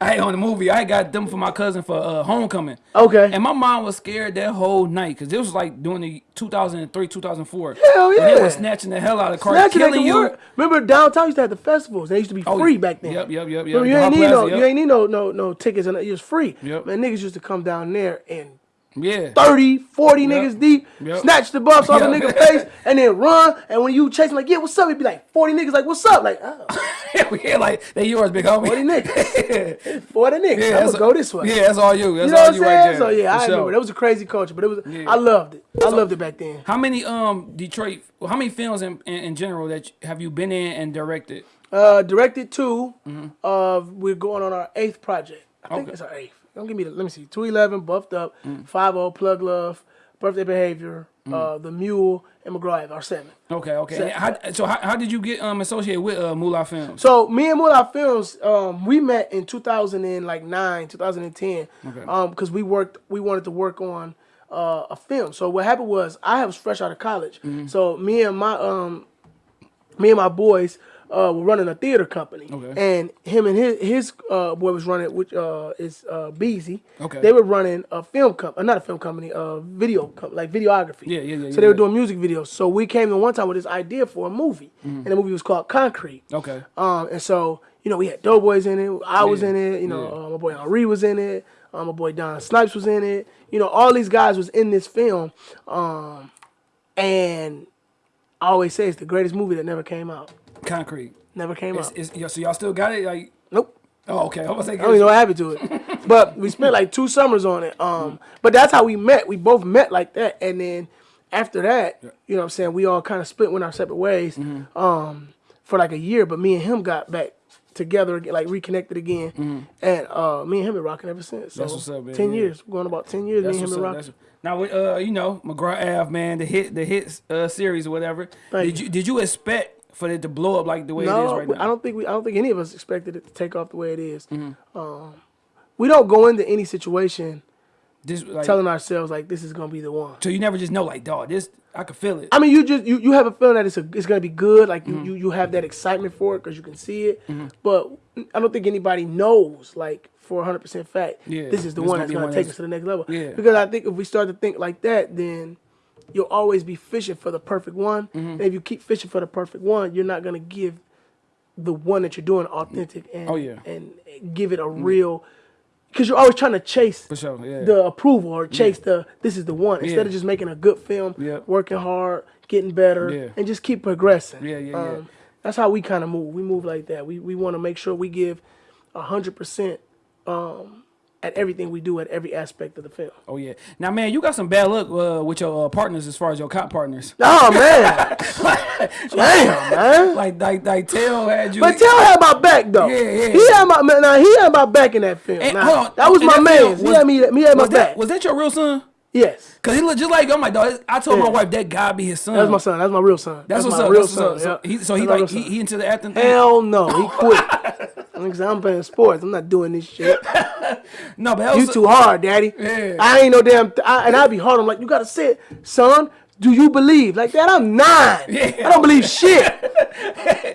I on the movie. I got them for my cousin for uh, homecoming. Okay. And my mom was scared that whole night because it was like during the 2003, 2004. Hell And they yeah. were snatching the hell out of cars, Snatching at killing you. word. Remember downtown used to have the festivals. They used to be Oh, free back then. yep, yep, yep, yep. Remember, you The ain't need Plaza, no, yep. you ain't need no, no, no tickets, and it was free. Yep. Man, niggas used to come down there and Yeah. 30, 40 niggas deep, Yep. snatch the buffs off a Yep. nigga face, and then run. And when you chase them, like, yeah, what's up? It'd be like 40 niggas, like, what's up? Like, oh, yeah, like they yours, big homie. 40 niggas. 40 niggas. Yeah, I'm going to go this way. Yeah, that's all you. That's You know all what I'm you right saying? there. So yeah, I sure. remember. That was a crazy culture, but it was Yeah. I loved it. I loved it back then. How many um Detroit? How many films in, in, in general that have you been in and directed? Uh, directed two. Of we're going on our eighth project. I think Okay. it's our eighth. Don't give me the. Let me see. Two eleven, buffed up, Mm. five zero, plug love, birthday behavior, Mm. uh, the mule, and McGraw our seven. Okay, okay. And how, so how, how did you get um associated with uh, Moolah Films? So me and Moolah Films, um, we met in 2009, 2010, Okay. um, because we worked, we wanted to work on uh, a film. So what happened was I was fresh out of college, Mm-hmm. so me and my um, me and my boys uh, were running a theater company, Okay. and him and his his uh, boy was running, which uh, is uh, Beezy. Okay. They were running a film company, uh, not a film company, a video com- like videography. Yeah, yeah, yeah, So yeah, they were yeah. doing music videos. So we came in one time with this idea for a movie, Mm-hmm. and the movie was called Concrete. Okay. Um, and so you know we had Doughboys in it. I was Yeah, in it. You know, yeah. uh, my boy Henri was in it. Um, my boy Don Snipes was in it. You know, all these guys was in this film. Um, and I always say it's the greatest movie that never came out. Concrete. Never came It's, out. it's, yeah, so y'all still got it? Like, Nope. oh, okay. I was I don't even know what happened to it. but we spent like two summers on it. Um, but that's how we met. We both met like that, and then after that, you know, what I'm saying we all kind of split went our separate ways. Mm-hmm. Um, for like a year, but me and him got back together again, like reconnected again, and uh, me and him been rocking ever since. So. That's what's up, man. Ten Yeah. years, going about ten years. That's me and him been rocking. Now, uh, you know, McGraw Ave, man, the hit, the hit uh, series or whatever. Thank did you did you expect for it to blow up like the way it is right now? I don't think we. I don't think any of us expected it to take off the way it is. Mm-hmm. Um, we don't go into any situation This, like, telling ourselves like this is gonna be the one. so you never just know, like, dog, this I could feel it. I mean, you just you, you have a feeling that it's a, it's gonna be good. Like you, you you have that excitement for it because you can see it. But I don't think anybody knows like for hundred percent fact. Yeah, this is the this one that's gonna one take us to the next level. Yeah. Because I think if we start to think like that, then you'll always be fishing for the perfect one. Mm-hmm. And if you keep fishing for the perfect one, you're not gonna give the one that you're doing authentic and Oh, yeah. and give it a real. Because you're always trying to chase sure, yeah. the approval or chase the this is the one instead Yeah. of just making a good film, Yeah. working hard, getting better, Yeah. and just keep progressing. Um, Yeah, yeah, yeah. That's how we kind of move. We move like that. We we want to make sure we give hundred percent um, at everything we do at every aspect of the film. Oh yeah. Now, man, you got some bad luck uh, with your uh, partners as far as your cop partners. Oh man, damn man. Like, like, like, Tell had you. But Tell had my back though. Yeah, yeah. He had my man. Now he had my back in that film. And- Now, on, that was my man. He was- had me. He had my back. that was that your real son? Yes, Cause he look just like oh my dog. I told my wife that guy be his son. that's my son. That's my real son. That's, what's my up. real That's what's son. up. So yeah. he, so he That's like he, he into the acting thing. Hell no, he quit. I'm playing sports. I'm not doing this shit. No, but You too hard, daddy. Yeah. I ain't no damn. I, and I'd be hard. I'm like, you gotta sit, son. Do you believe? Like that, I'm nine. Yeah. I don't believe shit.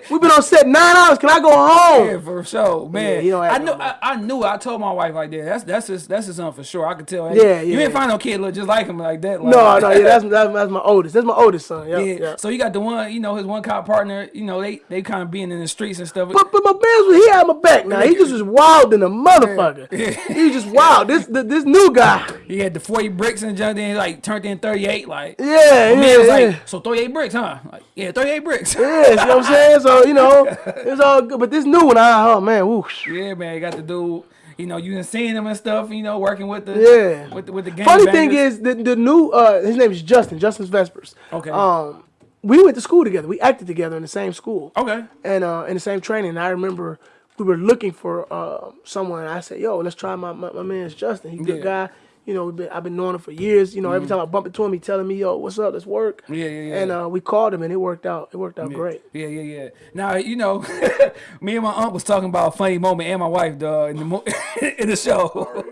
We've been on set nine hours. Can I go home? Yeah, for sure, man. he don't I knew, I, I knew. I told my wife like that. That's that's his that's his son for sure. I could tell. Hey, Yeah, You yeah. ain't find no kid look just like him like that. Like, No, no, yeah, that's, that's that's my oldest. That's my oldest son. Yeah, Yeah. yeah. So you got the one, you know, his one cop partner. You know, they they kind of being in the streets and stuff. But but my man's he had my back. Now he just was wild than a motherfucker. He was just wild. This this, this new guy. he had the forty bricks and jumped in like turned in thirty eight. Like Yeah, yeah, man was yeah. like, so thirty eight bricks, huh? Like yeah, thirty eight bricks. Yeah, you know what I'm saying? So, you know, it's all good. But this new one, I, oh man, whoosh. Yeah, man, you got the dude. You know, you done seen him and stuff. You know, working with the Yeah. with the, with the gang. Funny thing is, the, the new, uh, his name is Justin, Justin Vespers. Okay. Um, we went to school together. We acted together in the same school. okay. And uh, in the same training. And I remember we were looking for uh, someone. And I said, yo, let's try my, my, my man's Justin. He's a good Yeah. guy. You know, we've been, I've been knowing him for years. You know, every time I bump into him, he telling me, yo, what's up? Let's work. Mm-hmm. Yeah, yeah, yeah. And uh, we called him and it worked out. It worked out great. Yeah, yeah, yeah. Now you know, me and my aunt was talking about a funny moment, and my wife, dog, in the mo- in the show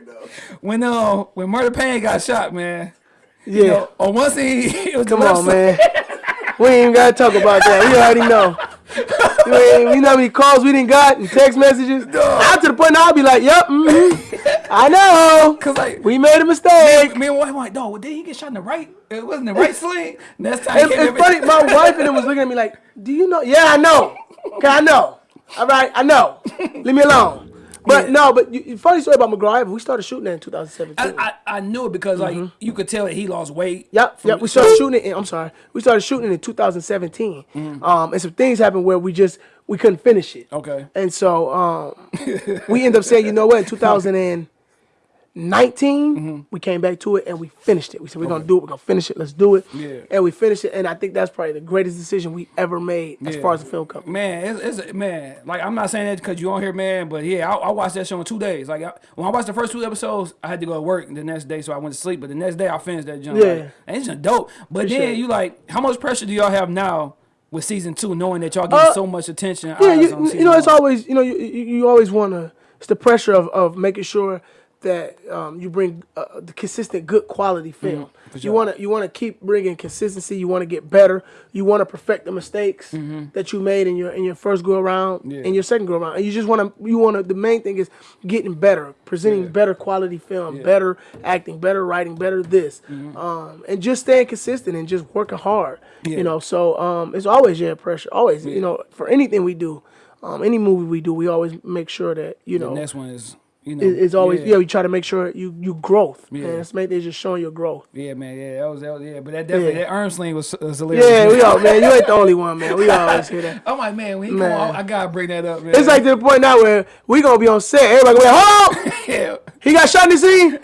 when uh when Murder Payne got shot, man. Yeah. You know, on one scene, it was Come the on, man. we ain't even gotta talk about that. We already know. We, we know how many calls we didn't got and text messages. Out to the point I'll be like, "Yep, mm I know. Cause like We made a mistake." me and my wife like, dog, did he get shot in the right? It wasn't the right sling. Next time, It's, it's funny. My wife and him was looking at me like, "Do you know?" Yeah, I know. Okay, I know. All right, I know. Leave me alone. But Yeah. no, but you, funny story about McGraw. We started shooting that in 2017. I, I, I knew it because like you could tell that he lost weight. Yep, from- yep. We started shooting it. In, I'm sorry. We started shooting it in 2017. Mm-hmm. Um, and some things happened where we just we couldn't finish it. Okay. And so um, we end up saying, you know what? In 2009, 19, Mm-hmm. we came back to it and we finished it. We said we're gonna do it. We're gonna finish it. Let's do it. Yeah. And we finished it. And I think that's probably the greatest decision we ever made as Yeah. far as the film company. Man, it's, it's man. Like I'm not saying that because you on here, man. But yeah, I, I watched that show in two days. Like I, when I watched the first two episodes, I had to go to work the next day, so I went to sleep. But the next day, I finished that jump. Yeah. like, and it's just dope. But Appreciate then you like, how much pressure do y'all have now with season two, knowing that y'all getting Uh, so much attention? Yeah, you, you know, it's always you know you you, you always want to. It's the pressure of, of making sure that um, you bring uh, the consistent, good quality film. Mm-hmm. You sure. want to you want to keep bringing consistency. You want to get better. You want to perfect the mistakes that you made in your in your first go around Mm-hmm. Yeah. and your second go around. And you just want to you want to. The main thing is getting better, presenting Yeah. better quality film, Yeah. better acting, better writing, better this, um, and just staying consistent and just working hard. Mm-hmm. You know, so um, it's always yeah pressure. Always, you know, for anything we do, um, any movie we do, we always make sure that you The know next one is, you know, it's always yeah. We try to make sure you you growth. Yeah. Man, it's make they just showing your growth. Yeah, man, yeah, that was, that was yeah, but that definitely Yeah. that arm sling was, was hilarious. Yeah, we all man. You ain't the only one, man. We always hear that. I'm like, man, when he Man. come on, I gotta bring that up, man. It's like to the point now where we gonna be on set. Everybody gonna be like, hold on. yeah, He got shot in the scene.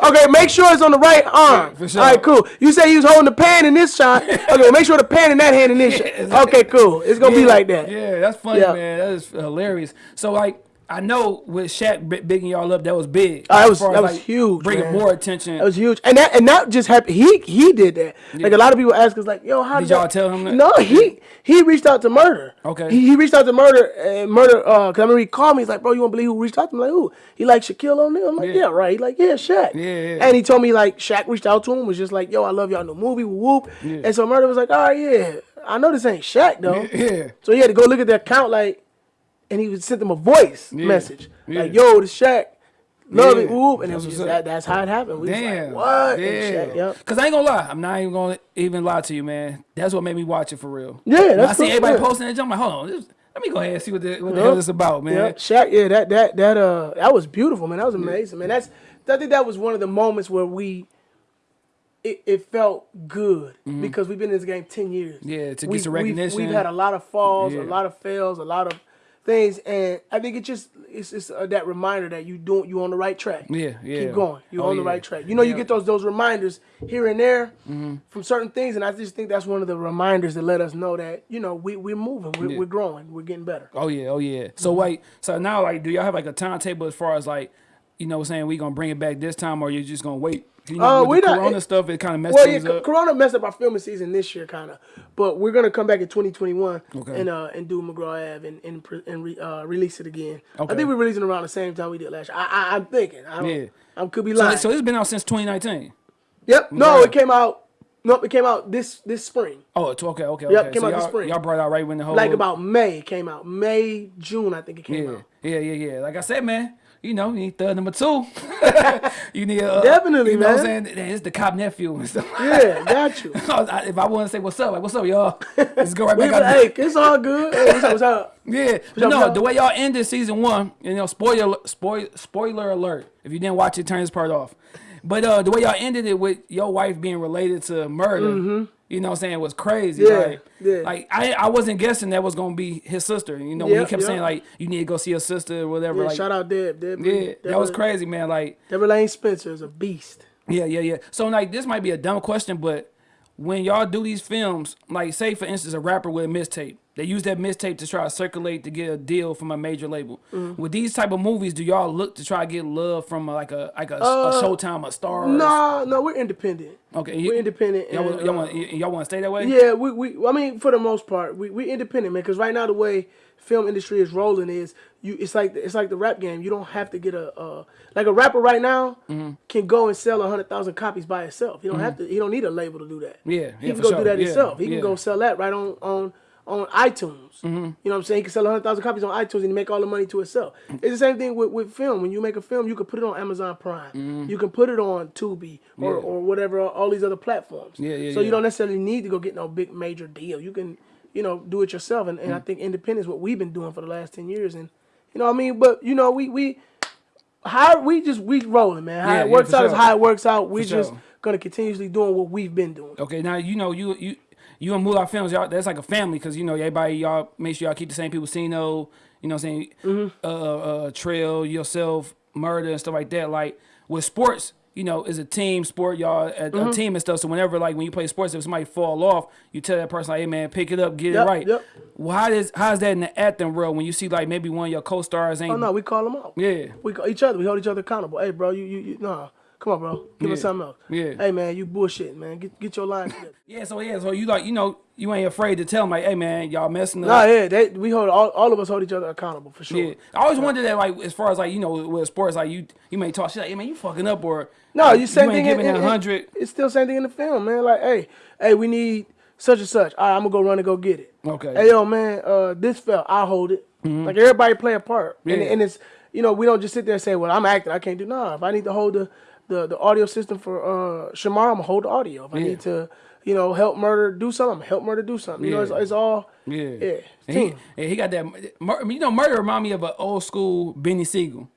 Okay, make sure it's on the right arm. for sure. All right, cool. You say he was holding the pan in this shot. Okay, make sure the pan in that hand in this shot. Okay, cool. It's gonna be like that. Yeah, that's funny, Yeah. man. That is hilarious. So like, I know with Shaq bigging y'all up, that was big. Oh, that was- as, that was like, huge, Bringing man. more attention. That was huge, and that and that just happened. He he did that. Like a lot of people ask us, like, "Yo, how Did did y'all tell him that? No, he he reached out to Murder. Okay. He, he reached out to Murder and Murder. Uh, cause I remember he called me. He's like, "Bro, you won't believe who reached out to me?" I'm like, "Who?" He like Shaquille O'Neal. I'm like, Yeah. "Yeah, right." He like, "Yeah, Shaq." Yeah, yeah. And he told me like Shaq reached out to him was just like, "Yo, I love y'all new movie, whoop." whoop. And so Murder was like, "All right, yeah, I know this ain't Shaq though." yeah. So he had to go look at the account like, and he would send them a voice Yeah. message Yeah. like, "Yo, the Shaq." Love Yeah. it, whoop, and it That's was just, that, that's how it happened. We Damn. like, what? Yeah. Yep. Cause I ain't gonna lie, I'm not even gonna even lie to you, man. That's what made me watch it for real. Yeah, When I see cool, everybody posting that jump. I'm like, hold on, this, let me go ahead and see what the, what the Yep. hell this about, man. Yeah, Shaq. Yeah, that that that uh, that was beautiful, man. That was amazing, man. That's I think that was one of the moments where we. It, it felt good because we've been in this game ten years. Yeah, to get We've- some we've- recognition. We've, had a lot of falls, Yeah. a lot of fails, a lot of things, and I think it just it's just uh, that reminder that you doing you on the right track. Yeah, yeah. Keep going. You're Oh, on the yeah. right track. You know, you Yeah. Mm-hmm. get those those reminders here and there from certain things, and I just think that's one of the reminders that let us know that you know we we're moving, we're, Yeah. we're growing, we're getting better. Oh yeah, oh yeah. So Mm-hmm. wait, so now like, do y'all have like a timetable as far as like, you know, what I'm saying we gonna bring it back this time, or you're just gonna wait? You know, Uh, we the not- Corona it- stuff, it kind of messed Well, yeah, things co- up. Corona messed up our filming season this year, kind of, but we're gonna come back in 2021 Okay. and uh and do McGraw Ave and and, and re, uh, release it again. Okay. I think we're releasing around the same time we did last year. I, I I'm thinking. I don't, Yeah. I could be So, lying. so this been out since 2019. yep. No, it came out. No, it came out this this spring. Oh, it's okay, okay, Yep, came so out this spring. y'all brought out right when the whole Like about May came out. May June I think it came yeah, out. yeah, yeah, yeah. Like I said, man, you know, you need third number two. you need uh, Definitely, you know What I'm man. saying it's the cop nephew and stuff. Yeah, got you. I- if I want to say what's up, like what's up, y'all? Let's go right back out. hey, it's all good. Hey, what's up? What's up? Yeah, no, the way y'all ended season one, you know, spoiler, spoil, spoiler alert. If you didn't watch it, turn this part off. But uh, the way y'all ended it with your wife being related to murder, you know, what I'm saying It was crazy. Yeah, like, yeah. like I, I wasn't guessing that was gonna be his sister. You know, when he kept yep. saying like you need to go see your sister or whatever. Yeah, like, shout out Deb. Deb yeah, that was crazy, man. Like, Deborah Lane Spencer is a beast. yeah, yeah, yeah. So like this might be a dumb question, but when y'all do these films, like say for instance a rapper with a mixtape, they use that mixtape to try to circulate to get a deal from a major label. Mm-hmm. With these type of movies, do y'all look to try to get love from a, like a like a, Uh, a Showtime, a Star? No, no, we're independent. Okay, we're independent. Y'all, and, want- y'all uh, want y'all want to stay that way? Yeah, we, we I mean for the most part, we we independent, man. Because right now the way film industry is rolling is you it's like it's like the rap game. You don't have to get a uh, like a rapper right now Mm-hmm. can go and sell a hundred thousand copies by itself. You don't have to. He don't need a label to do that. Yeah, he yeah, can go sure. do that Yeah, himself. He yeah. can go sell that right on on on iTunes. Mm-hmm. You know what I'm saying? He can sell a hundred thousand copies on iTunes and make all the money to himself. Mm. It's the same thing with, with film. When you make a film, you can put it on Amazon Prime. Mm-hmm. You can put it on Tubi or. Yeah. or whatever all these other platforms. Yeah, yeah, So yeah. you don't necessarily need to go get no big major deal. You can, you know, do it yourself. And, Mm. and I mm. think independence is what we've been doing for the last ten years. And you know what I mean? But you know, we we how we just we rolling, man. How Yeah, it works for out is sure. how it works out. We For just sure. gonna continuously doing what we've been doing. Okay, now you know you you you and Moolah Films, y'all that's like a family because you know everybody y'all make sure y'all keep the same people. Sino, you know, what I'm saying Mm-hmm. uh, uh, Trail, yourself, Murder, and stuff like that. Like with sports, you know, it's a team sport, y'all, a, Mm-hmm. a team and stuff. So whenever like when you play sports, if somebody fall off, you tell that person like, "Hey man, pick it up, get Yep, it right." yep. Well, how does how's that in the acting world when you see like maybe one of your co-stars ain't? Oh no, we call them out. Yeah. we call each other. We hold each other accountable. Hey, bro, you you, you no, come on, bro, give us something else. Yeah. Hey, man, you bullshitting, man. Get get your line. Yeah. So yeah. So you like you know you ain't afraid to tell them like, "Hey man, y'all messing up." nah, yeah, they, we hold all, all of us hold each other accountable for sure. Yeah, I always wondered that, like, as far as like you know, with sports, like you you may talk shit, like, hey man, you fucking up, or No, like, you same ain't thing. giving in, hundred. It's still same thing in the film, man. Like, hey, hey, we need such and such. All right, I'm gonna go run and go get it. Okay. Hey, yo, man, uh, this fell. I hold it. Like everybody play a part, and, Yeah. and it's you know we don't just sit there and say, well, I'm acting, I can't do. Nah, if I need to hold the the, the audio system for uh Shamar, I'm gonna hold the audio. If I Yeah. need to, you know, help murder do something, help murder do something. You know, it's, it's all Yeah, yeah. And he, and he got that. You know, murder remind me of an old school Benny Siegel.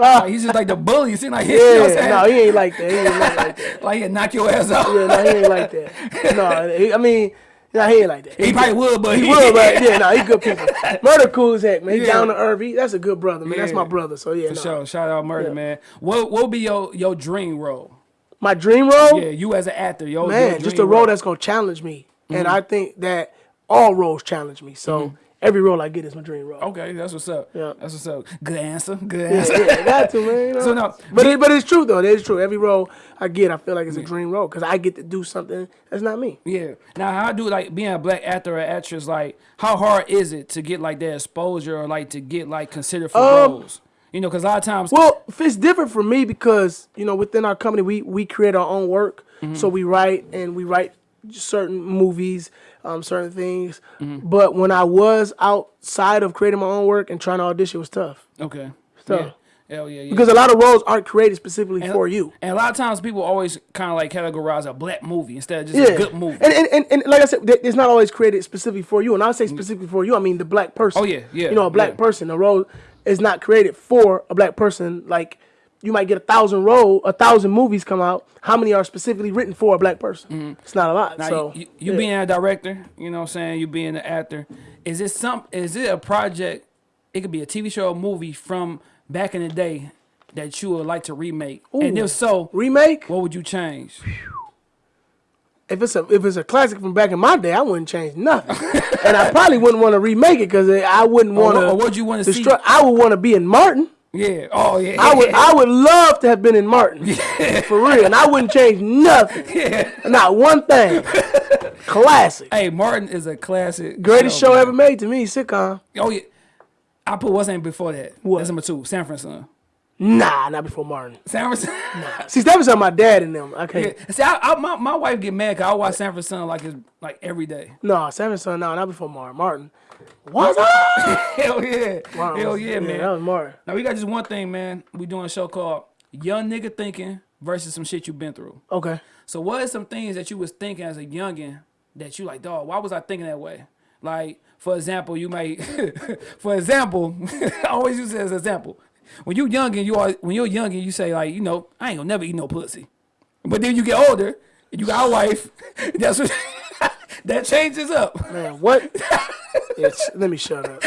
Ah, Like, he's just like the bully. You see, like you know yeah, no, he ain't like that. He ain't like, that. like he'll knock your ass out. Yeah, no, he ain't like that. No, he, I mean, no, he ain't like that. He probably would, but He would, but yeah, no, he good people. Murder cool as heck, man. He Yeah. down to earth. He, that's a good brother, man. That's my brother. So yeah, For no. sure. Shout out murder, Yeah. man. What what would be your your dream role? My dream role, Yeah, you as an actor, yo, man, just a dream role that's gonna challenge me, and Mm-hmm. I think that all roles challenge me. So every role I get is my dream role. Okay, that's what's up. Yeah. that's what's up. Good answer. Good answer. yeah, got to man. You know? So no, but it, but it's true though. It is true. Every role I get, I feel like it's a dream role because I get to do something that's not me. Yeah. Now, how do like being a black actor or actress? Like, how hard is it to get like that exposure or like to get like considered for Um, roles? You know, because a lot of times, Well, it's different for me because you know within our company we we create our own work, Mm-hmm. so we write and we write certain movies, um, certain things. Mm-hmm. But when I was outside of creating my own work and trying to audition, it was tough okay, So- yeah, hell yeah, yeah. because a lot of roles aren't created specifically for you. and a lot of times people always kind of like categorize a black movie instead of just Yeah, a good movie. And, and, and, and like I said, it's not always created specifically for you. And I say specifically for you, I mean the black person. Oh, yeah, yeah, You know, a black yeah. person. A role is not created for a black person. Like you might get a thousand role, a thousand movies come out. How many are specifically written for a black person? Mm-hmm. It's not a lot. Now, so you, you yeah. being a director, you know what I'm saying? You being an actor, is it some? Is it a project? It could be a TV show or movie from back in the day that you would like to remake. And if so, remake. what would you change? If it's a if it's a classic from back in my day, I wouldn't change nothing, and I probably wouldn't want to remake it because I wouldn't want to. or what'd you wanna see? I would want to be in Martin. Yeah. Oh yeah. I would I would love to have been in Martin. For real. And I wouldn't change nothing. Not one thing. Classic. Hey, Martin is a classic. Greatest show man. ever made to me, sitcom. Oh yeah. I put what's name before that. What? That's number two. Sanford and Son. Nah, not before Martin. Sanford and Son. See, that was on my dad and them. Can't. Yeah. See, I, I, my, my wife get mad because I watch Sanford and Son like it's like every day. No, Sanford and Son, no, not before Martin. Martin. What's up? Hell yeah. Hell was- yeah, man. That was Martin. Now we got just one thing, man. We doing a show called Young Nigga Thinking versus some shit you've been through. Okay. So what are some things that you was thinking as a youngin that you like, dog, why was I thinking that way? Like, for example, you might for example, I always use it as an example. When you youngin, you are when you're youngin, you say like, you know, I ain't gonna never eat no pussy. But then you get older, and you got a wife, that's what that changes up. Man, what? It's, let me shut up.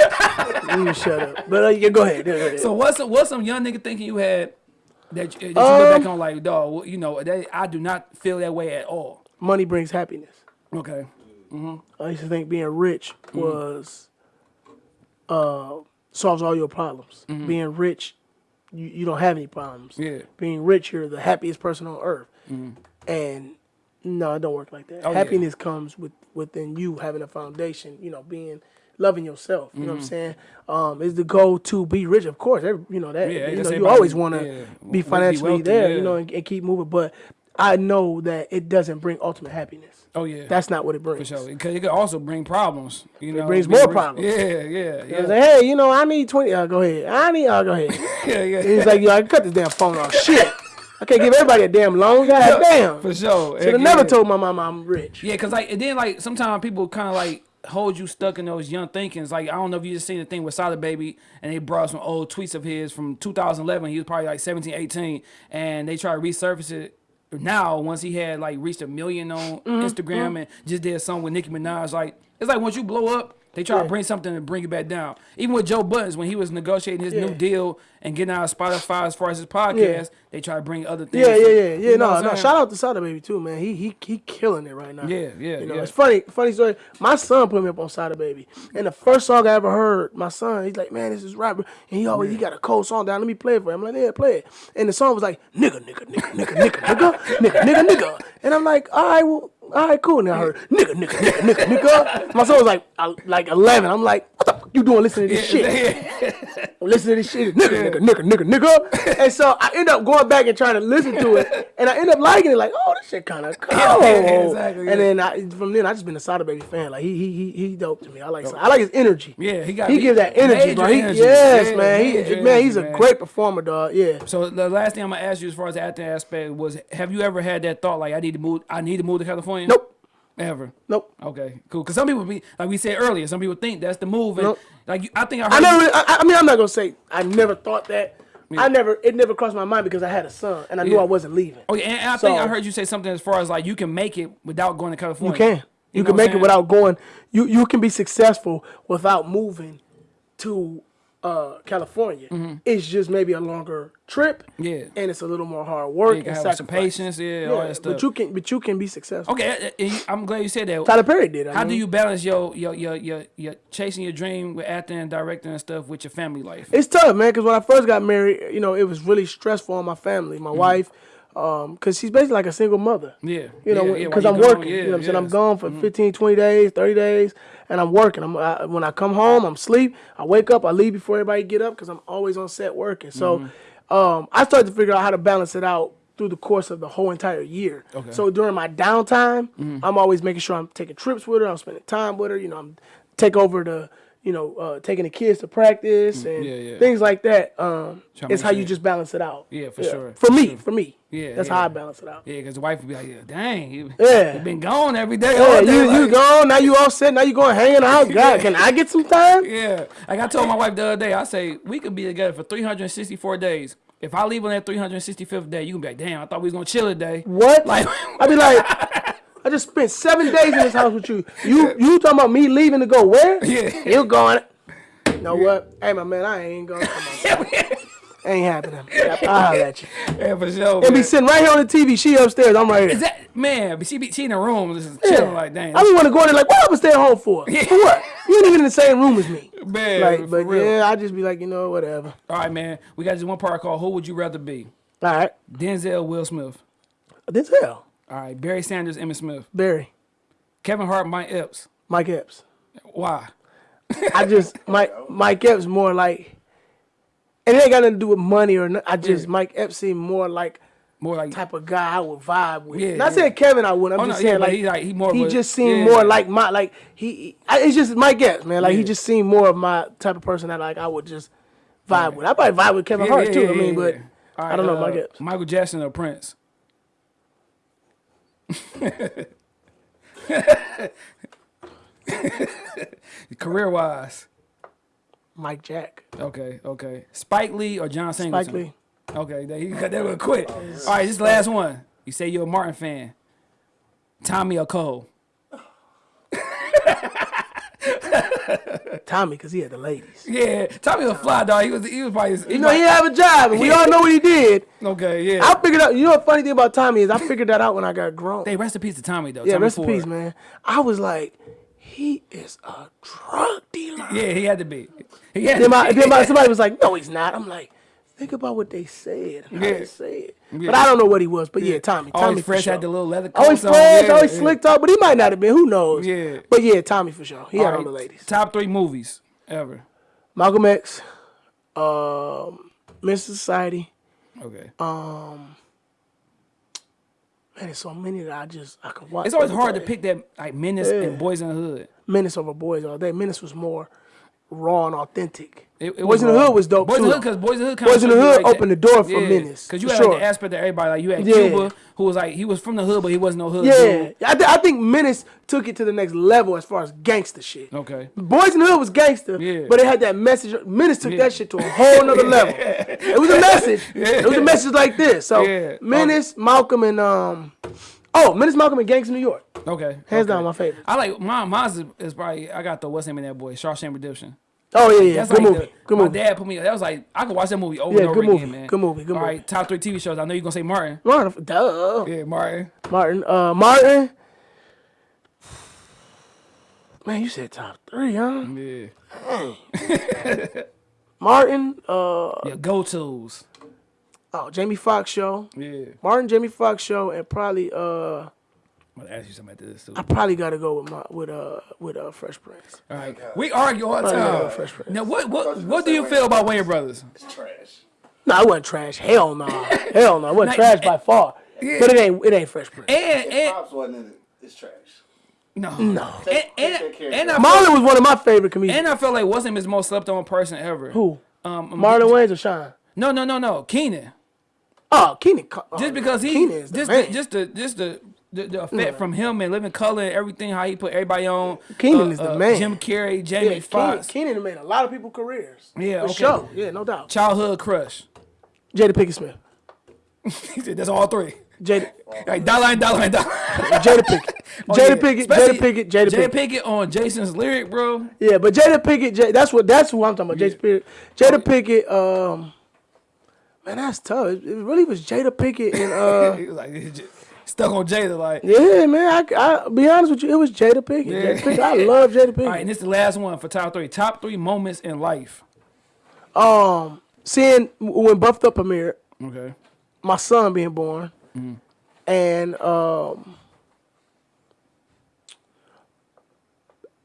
Let me shut up. But uh, yeah, go ahead. Go ahead. So what's what's some young nigga thinking you had that, you- that you look Um, back on like, dog, you know, that, I do not feel that way at all. Money brings happiness. Okay. I used to think being rich was uh, solves all your problems. Being rich, you, you don't have any problems. Yeah. Being rich, you're the happiest person on earth. And no, it don't work like that. Oh, yeah. Happiness comes with within you having a foundation. You know, being loving yourself. You know what I'm saying? Um, is the goal to be rich? Of course, every, you know that. Yeah, you know, you always want to yeah, be be financially wealthy, there. yeah. You know, and, and keep moving. But I know that it doesn't bring ultimate happiness. Oh yeah. That's not what it brings. For sure, because it could also bring problems. You know, brings being more rich- problems. Yeah, yeah, yeah, like, hey, you know, I need 20. Uh, go ahead. I need, uh, go ahead. yeah, yeah. He's like, yo, I can cut this damn phone off. Shit. I can't give everybody a damn loan. God damn. For sure. Should have Yeah. never told my mama I'm rich. Yeah, cause like and then like sometimes people kind of like hold you stuck in those young thinkings. Like I don't know if you just seen the thing with Sada Baby and they brought some old tweets of his from 2011. He was probably like 17, 18, and they try to resurface it now once he had like reached a million on Mm-hmm, Instagram and just did a song with Nicki Minaj. Like it's like once you blow up. They try to bring something to bring you back down. Even with Joe Budden, when he was negotiating his Yeah. new deal and getting out of Spotify as far as his podcast, they try to bring other things. Yeah, yeah, yeah, yeah. You know no, no. Shout out to Sada Baby too, man. He he he killing it right now. Yeah, yeah, You know, yeah. it's funny. Funny story. My son put me up on Sada Baby, and the first song I ever heard, my son, he's like, "Man, this is rapper," and he always he got a cold song down. Let me play it for him. I'm like, "Yeah, play it." And the song was like, "Nigga, nigga, nigga, nigga, nigga, nigga, nigga, nigga, nigga," and I'm like, "All right, well." All right, cool. And I heard nigga, nigga, nigga, nigga, nigga. My son was like, uh, like 11. I'm like, what the you doing listening to this shit? listen to this shit, nigga, nigga, nigga, nigga, nigga. And so I end up going back and trying to listen to it, and I end up liking it. Like, oh, this shit kind of cool. Exactly. And then I, from then I just been a Sada Baby fan. Like he he he he dope to me. I like I like his energy. Yeah, he got- he he- gives that energy, bro. He, energy. Yes, Yeah, man. He major man, he's a man. great performer, dog. Yeah. So the last thing I'm gonna ask you, as far as the acting aspect, was have you ever had that thought like I need to move? I need to move to California. Nope. Ever. Nope. Okay, cool. Because some people be like we said earlier, some people think that's the move, and Nope. like I think I heard. I you- never. I, I mean, I'm not gonna say I never thought that. I never. It never crossed my mind because I had a son and I knew Yeah. I wasn't leaving. Oh yeah, and I think I heard you say something as far as like you can make it without going to California. You can. You, know can make it without going. You you can be successful without moving to uh, California. It's just maybe a longer trip. Mm-hmm. Yeah. And it's a little more hard work You have some patience, yeah, all that stuff. But you can. But you can be successful. Okay, uh, uh, I'm glad you said that. Tyler Perry did. I How do you balance your your your your, your chasing your dream with acting and directing and stuff with your family life? It's tough, man. Because when I first got married, you know, it was really stressful on my family, Mm-hmm. my wife, because she's basically like a single mother. Yeah, You know, yeah, yeah, because I'm working. yeah, you know what I'm saying? I'm gone for 15, 20 days, 30 days, and I'm working. I'm I, when I come home, I'm sleep. I wake up, I leave before everybody get up because I'm always on set working. So, Mm-hmm. um, I started to figure out how to balance it out through the course of the whole entire year. Okay. So during my downtime, I'm always making sure I'm taking trips with her. I'm spending time with her. You know, I'm take over the. You know, uh, taking the kids to practice and Mm, yeah, yeah. things like that. Um, it's how you just balance it out. Yeah, for sure, For me, for me. Yeah, that's yeah. how I balance it out. Yeah, because the wife would be like, yeah, "Dang, you, Yeah. you been gone every day." Yeah, day, you, you like- gone, now you all set, now you going hanging out. God, can I get some time? Yeah, like I told my wife the other day, I say we could be together for 364 days. If I leave on that 365th day, you can be like, "Damn, I thought we was gonna chill today." What? Like, I'd be like, I just spent seven days in this house with you. You you talking about me leaving to go where? Yeah. You going. You know what? Hey, my man, I ain't going. Come on. ain't happening. I'll holler at you. yeah, for sure. And be sitting right here on the TV. She upstairs. I'm right Is here. that man? But she be she in the room just chilling like, "Damn, I just want to go in there like, what I was staying home for? For what? You ain't even in the same room as me. man." Like, but real. yeah, I just be like, you know, whatever. All right, man. We got this one part called "Who Would You Rather Be?" All right. Denzel, Will Smith. This hell. All right, Barry Sanders, Emmitt Smith, Barry. Kevin Hart, Mike Epps. Mike Epps. Why? I just Mike Mike Epps more like, and it ain't got nothing to do with money or nothing. I just Mike Epps seemed more like More like type of guy I would vibe with. Yeah, Not yeah. saying Kevin I would. I'm Oh, just no, saying but like he like- he more he a- just seemed yeah. more like my like he. I, it's just Mike Epps, man. Like he just seemed more of my type of person that like I would just vibe with. I probably vibe with Kevin Yeah, Hart yeah, too. yeah, I mean, yeah, but yeah. All I don't know uh, Mike Epps. Michael Jackson or Prince? Career wise. Mike Jack, Okay, okay. Spike Lee or John Singleton? Spike Lee. Okay, that, he got that real quick. All right, this is the last one. You say you're a Martin fan. Tommy or Cole? Tommy, because he had the ladies. Yeah, Tommy was a fly dog. He was he was probably he You know he have a job, and we all know what he did. okay. Yeah. I figured out. You know what funny thing about Tommy is I figured that out when I got grown. Hey, rest in peace to Tommy though. Yeah, Tommy rest in peace, man. I was like, he is a drug dealer. Yeah, he had to be. He had Then, to my, be. then my, somebody was like, no, he's not. I'm like, think about what they said. How Yeah. they said. Yeah. But I don't know what he was. But yeah, Tommy. Always Tommy fresh sure. had the little leather coat Always on, fresh, yeah, always yeah. slicked up, but he might not have been. Who knows? Yeah. But yeah, Tommy for sure. He All had right, all the ladies. Top three movies ever. Malcolm X, um, Mr. Society. Okay. Um. Man, there's so many that I just I can watch. it's always hard to pick that like Menace and Boys in the Hood. Menace over Boys all day. Menace was more raw and authentic. It, it Boys in the. Hood was dope Boys too. in the Hood because Boys in the Hood kind Boys in the Hood opened the door for Menace, Because you had sure. like, the aspect that everybody like. You had Yeah. Cuba who was like he was from the hood, but he wasn't no hood. yeah, dude. I, th- I think Menace took it to the next level as far as gangster shit. Okay. Boys in the Hood was gangster, Yeah. but it had that message. Menace took Yeah. that shit to a whole nother level. It was a message. It was a message like this. So Yeah. Menace, Malcolm, and um, Oh, Menace Malcolm and Gangs in New York. Okay. Hands okay. down, my favorite. I like mine. Mine's is, probably I got the what's name of that boy? Shawshank Redemption. Oh yeah, yeah. That's Good like movie. the- Good my movie. dad put me. That was like I could watch that movie over Yeah, and over good again, movie. man. Good movie, good All movie. right, top three TV shows. I know you're gonna say Martin. Martin, duh. Yeah, Martin. Martin. Uh, Martin. Man, you said top three, huh? Yeah. Martin. Uh, Yeah. Go tos. oh, Jamie Foxx show. Yeah. Martin, Jamie Foxx show, and probably uh, I'm gonna ask you something after this too. I probably gotta go with my with uh with uh Fresh Prince. All right. We argue all the Probably gotta go time. Fresh Prince. Now, what what what do you feel about Wayans Brothers? It's trash. No, it wasn't trash. Hell no. Hell no. It wasn't trash by far. Yeah. But it ain't it ain't Fresh Prince. And and Pops wasn't in it. It's trash. no No. And Take and, that and I Marlon feel, was one of my favorite comedians. and I feel like wasn't his most slept on person ever. Who? Um, Marlon Wayans or Shawn? No, no, no, no. Keenen. Oh, Keenen. Oh, Just because he Keenen is the just man. the, just the just the the, the effect from him and living color and everything how he put everybody on. Keenen uh, is the uh, man. Jim Carrey, Jamie Keenen, Foxx, Keenen made a lot of people careers. Yeah, For okay. sure. Yeah, no doubt. childhood crush. Jada Pinkett Smith. He said that's all three. Jada, Like dollar line, dollar line, dollar. Jada Pinkett. Oh, Jada yeah. Pinkett. Jada Pinkett. Jada Jada Pinkett. Pinkett on Jason's lyric, bro. Yeah, but Jada Pinkett. That's what. That's who I'm talking about. Jada Pinkett. Jada Pinkett. Um, man, that's tough. It, it really was Jada Pinkett and uh. He was like he just stuck on Jada. Like, Yeah, man. I, I be honest with you, it was Jada Pinkett. Yeah. Jada Pinkett. I love Jada Pinkett. all right, and this is the last one for top three. Top three moments in life. Um, seeing when Buffed Up premiered, Okay. my son being born, Mm-hmm. and um,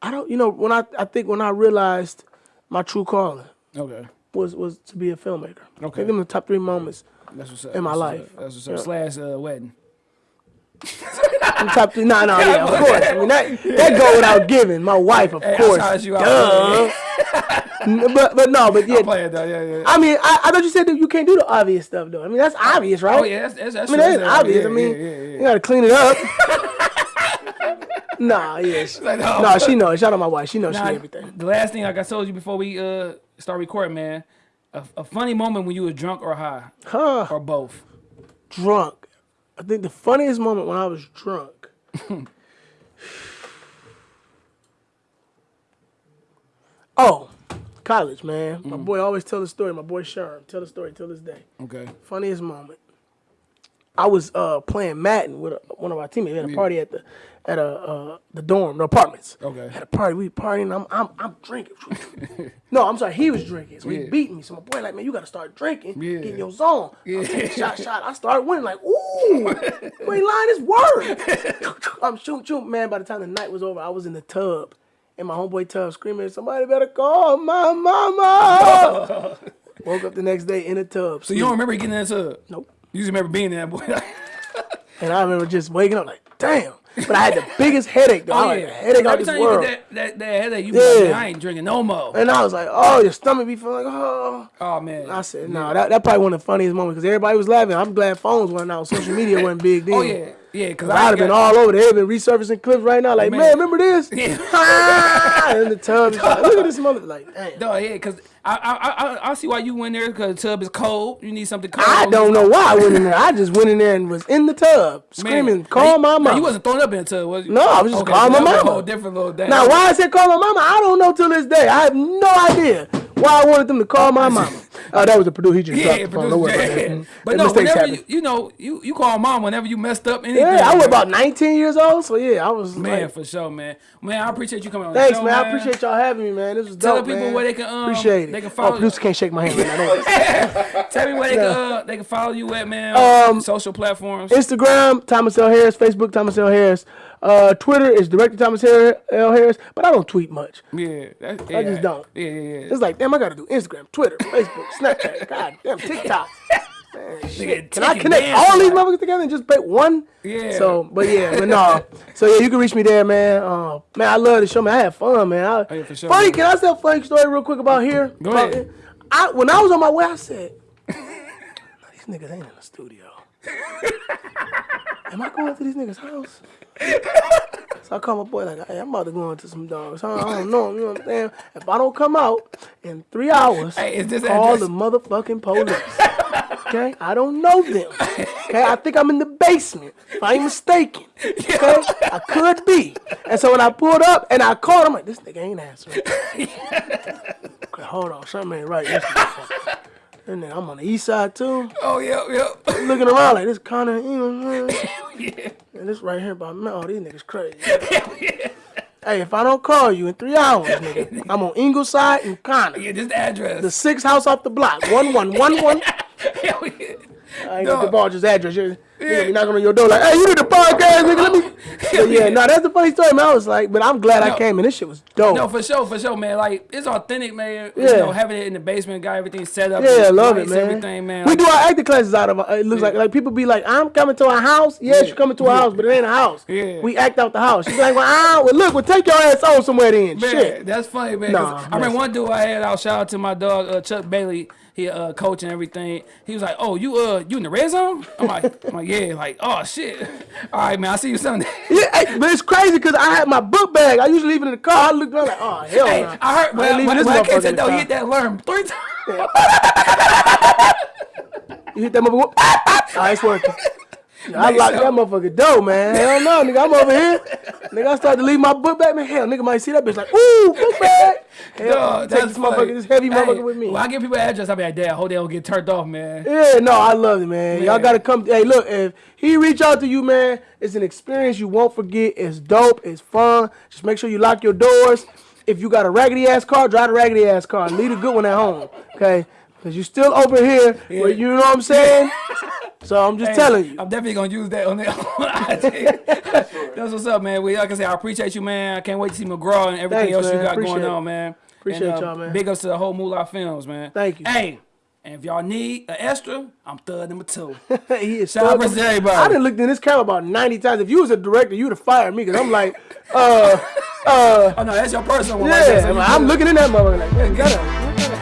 I don't, you know, when I I think when I realized my true calling Okay. was was to be a filmmaker. I Okay. think them the top three moments. That's what's up. In my That's life. That's what's up. Yeah. Slash uh, wedding. Top three. No, no, yeah, of course. I mean that that go without giving. My wife, of Hey, I course. shot you out. Duh. But but no, but yeah. Playing though. Yeah, yeah. I mean, I, I thought you said that you can't do the obvious stuff though. I mean, that's obvious, right? Oh yeah, that's that's, that's I mean, that's obvious. yeah, I mean, yeah, yeah, yeah. you gotta clean it up. nah, yeah. She, Like, no. nah, she knows. Shout out my wife. She knows Nah, she everything. The last thing, like I told you before we uh start recording, man, a, a funny moment when you were drunk or high Huh? or both. Drunk. I think the funniest moment when I was drunk. oh, college, man. My boy always tell the story. My boy Sherm tell the story till this day. Okay. Funniest moment. I was uh, playing Madden with a, one of our teammates. We had a party at the at a uh, the dorm, the apartments. Okay. Had a party. We partying. I'm I'm I'm drinking. no, I'm sorry. He was drinking, so he beat me. So my boy like, man, you gotta start drinking. Yeah. Get in your zone. Yeah. I'm taking shot, shot. I started winning. Like, ooh, wait, line is word. I'm shooting, shooting. Man, by the time the night was over, I was in the tub. In my homeboy tub, screaming, "Somebody better call my mama!" Woke up the next day in the tub. So you don't remember getting in that tub? Nope. You just remember being in there, boy. And I remember just waking up like, damn. But I had the biggest headache, though. I oh had yeah. a headache out Every this time world. you that, that, that headache, you be like, Yeah. I ain't drinking no more. And I was like, oh, your stomach be feeling like, oh. Oh man. I said, no, that, that probably one of the funniest moments because everybody was laughing. I'm glad phones weren't out. Social media wasn't big oh, then. Oh yeah, yeah. Because I'd have been all over. They'd been resurfacing clips right now. Like, Man. man, remember this? Yeah. Ah, in the tub. It's like, Look at this mother. Like, damn. No, yeah, because I, I I I see why you went there because the tub is cold. You need something cold. I don't know why I went in there. I just went in there and was in the tub screaming, Man. call my mama. You wasn't thrown up in the tub, was you? No, I was just Okay, calling my mama. whole different little day. Now, why I said call my mama, I don't know till this day. I have no idea why I wanted them to call my mama. Oh, that was a producer. He just dropped Yeah, the phone. Producer, about yeah. that. But no, whenever you, you know, you you call mom whenever you messed up anything. Yeah, I was man. about 19 years old, so yeah, I was Man, like, for sure, man. Man, I appreciate you coming on. thanks, the show, man. I appreciate y'all having me, man. This was Tell the dope, people man. where they can, um, appreciate it. they can follow oh, producer can't shake my hand right now. Tell me where they can uh, they can follow you at, man. Um, social platforms. Instagram, Thomas L. Harris. Facebook, Thomas L. Harris. Uh, Twitter is Director Thomas L. Harris, but I don't tweet much. yeah, that, yeah, just don't. Yeah, yeah, yeah. It's like, damn, I got to do Instagram, Twitter, Facebook, Snapchat, God damn, TikTok. Man, shit. Can I connect all these motherfuckers together and just pick one? Yeah. So, but yeah, but no. So yeah, you can reach me there, man. Uh, man, I love the show, man. I had fun, man. I, Oh, yeah, sure, funny, man. can I tell a funny story real quick about here? Go About- ahead. I when I was on my way, I said, "Nah, these niggas ain't in the studio. Am I going to these niggas' house? So I call my boy like, hey, I'm about to go into some dogs. I don't, I don't know, you know what I'm saying? If I don't come out in three hours, Hey, is this call address- the motherfucking police. Okay, I don't know them. Okay, I think I'm in the basement. If I ain't mistaken. Okay, I could be. And so when I pulled up and I called, I'm like, this nigga ain't answering. okay, hold on, something ain't right. And then I'm on the east side too. Oh yeah, yeah. Looking around like this Connor, you know, yeah. and this right here by me. Oh, these niggas crazy. Hey, if I don't call you in three hours, nigga, I'm on Ingleside and Connor. Yeah, just the address. The sixth house off the block. One one one one. Hell yeah. I ain't No. gonna divulge his address. You're, you're knocking on your door like, hey, you need the podcast, nigga. Let me. But yeah, no, that's the funny story, man. I was like, but I'm glad No. I came and this shit was dope. No, for sure, for sure, man. Like it's authentic, man. Yeah. You know, having it in the basement, got everything set up. yeah, I love it, man. Everything, man. We Like, do our acting classes out of. It looks like like people be like, I'm coming to a house. Yes, you're coming to a house, but it ain't a house. Yeah. We act out the house. She's like, well, ah, well, look, well, take your ass on somewhere then. Man, Shit. that's funny, man. Nah, I remember one dude I had out. Shout out to my dog uh, Chuck Bailey. He uh, coach and everything. He was like, "Oh, you uh, you in the red zone?" I'm like, "I'm like, yeah." Like, "Oh shit." All right, man. I see you Sunday. Yeah, hey, but it's crazy because I had my book bag. I usually leave it in the car. I looked around like, oh hell hey, no. I heard. Well, leaving when, this when I came to the he hit that alarm three times. You hit that motherfucker. Ah, it's working. Yeah, I locked that motherfucker door, man. Hell no, nigga. I'm over here. Nigga, I started to leave my book bag, man. Hell, nigga might see that bitch like, ooh, book bag. Hell, Dog, take this motherfucker, this heavy motherfucker with me. When I give people an address, I be like, "Damn, I hope they don't get turned off, man." Yeah, no, I love it, man. Y'all gotta come. Hey, look, if he reach out to you, man, it's an experience you won't forget. It's dope. It's fun. Just make sure you lock your doors. If you got a raggedy ass car, drive a raggedy ass car. Leave a good one at home, okay? Because you still over here, where you know what I'm saying. So I'm just Hey, telling you. I'm definitely gonna use that on the on IG. That's what's up, man. We like I said, I appreciate you, man. I can't wait to see McGraw and everything Thanks, else you got Appreciate going it. on, man. Appreciate uh, y'all, man. Big ups to the whole Moolah Films, man. Thank you. Hey, and if y'all need an extra, I'm third number two. he is Shout out to everybody. I done looked in this camera about 90 times. If you was a director, you'd have fired me because I'm like, uh, uh, oh no, that's your personal one. right there, yeah. so I'm, I'm looking in that motherfucker like, man, get up.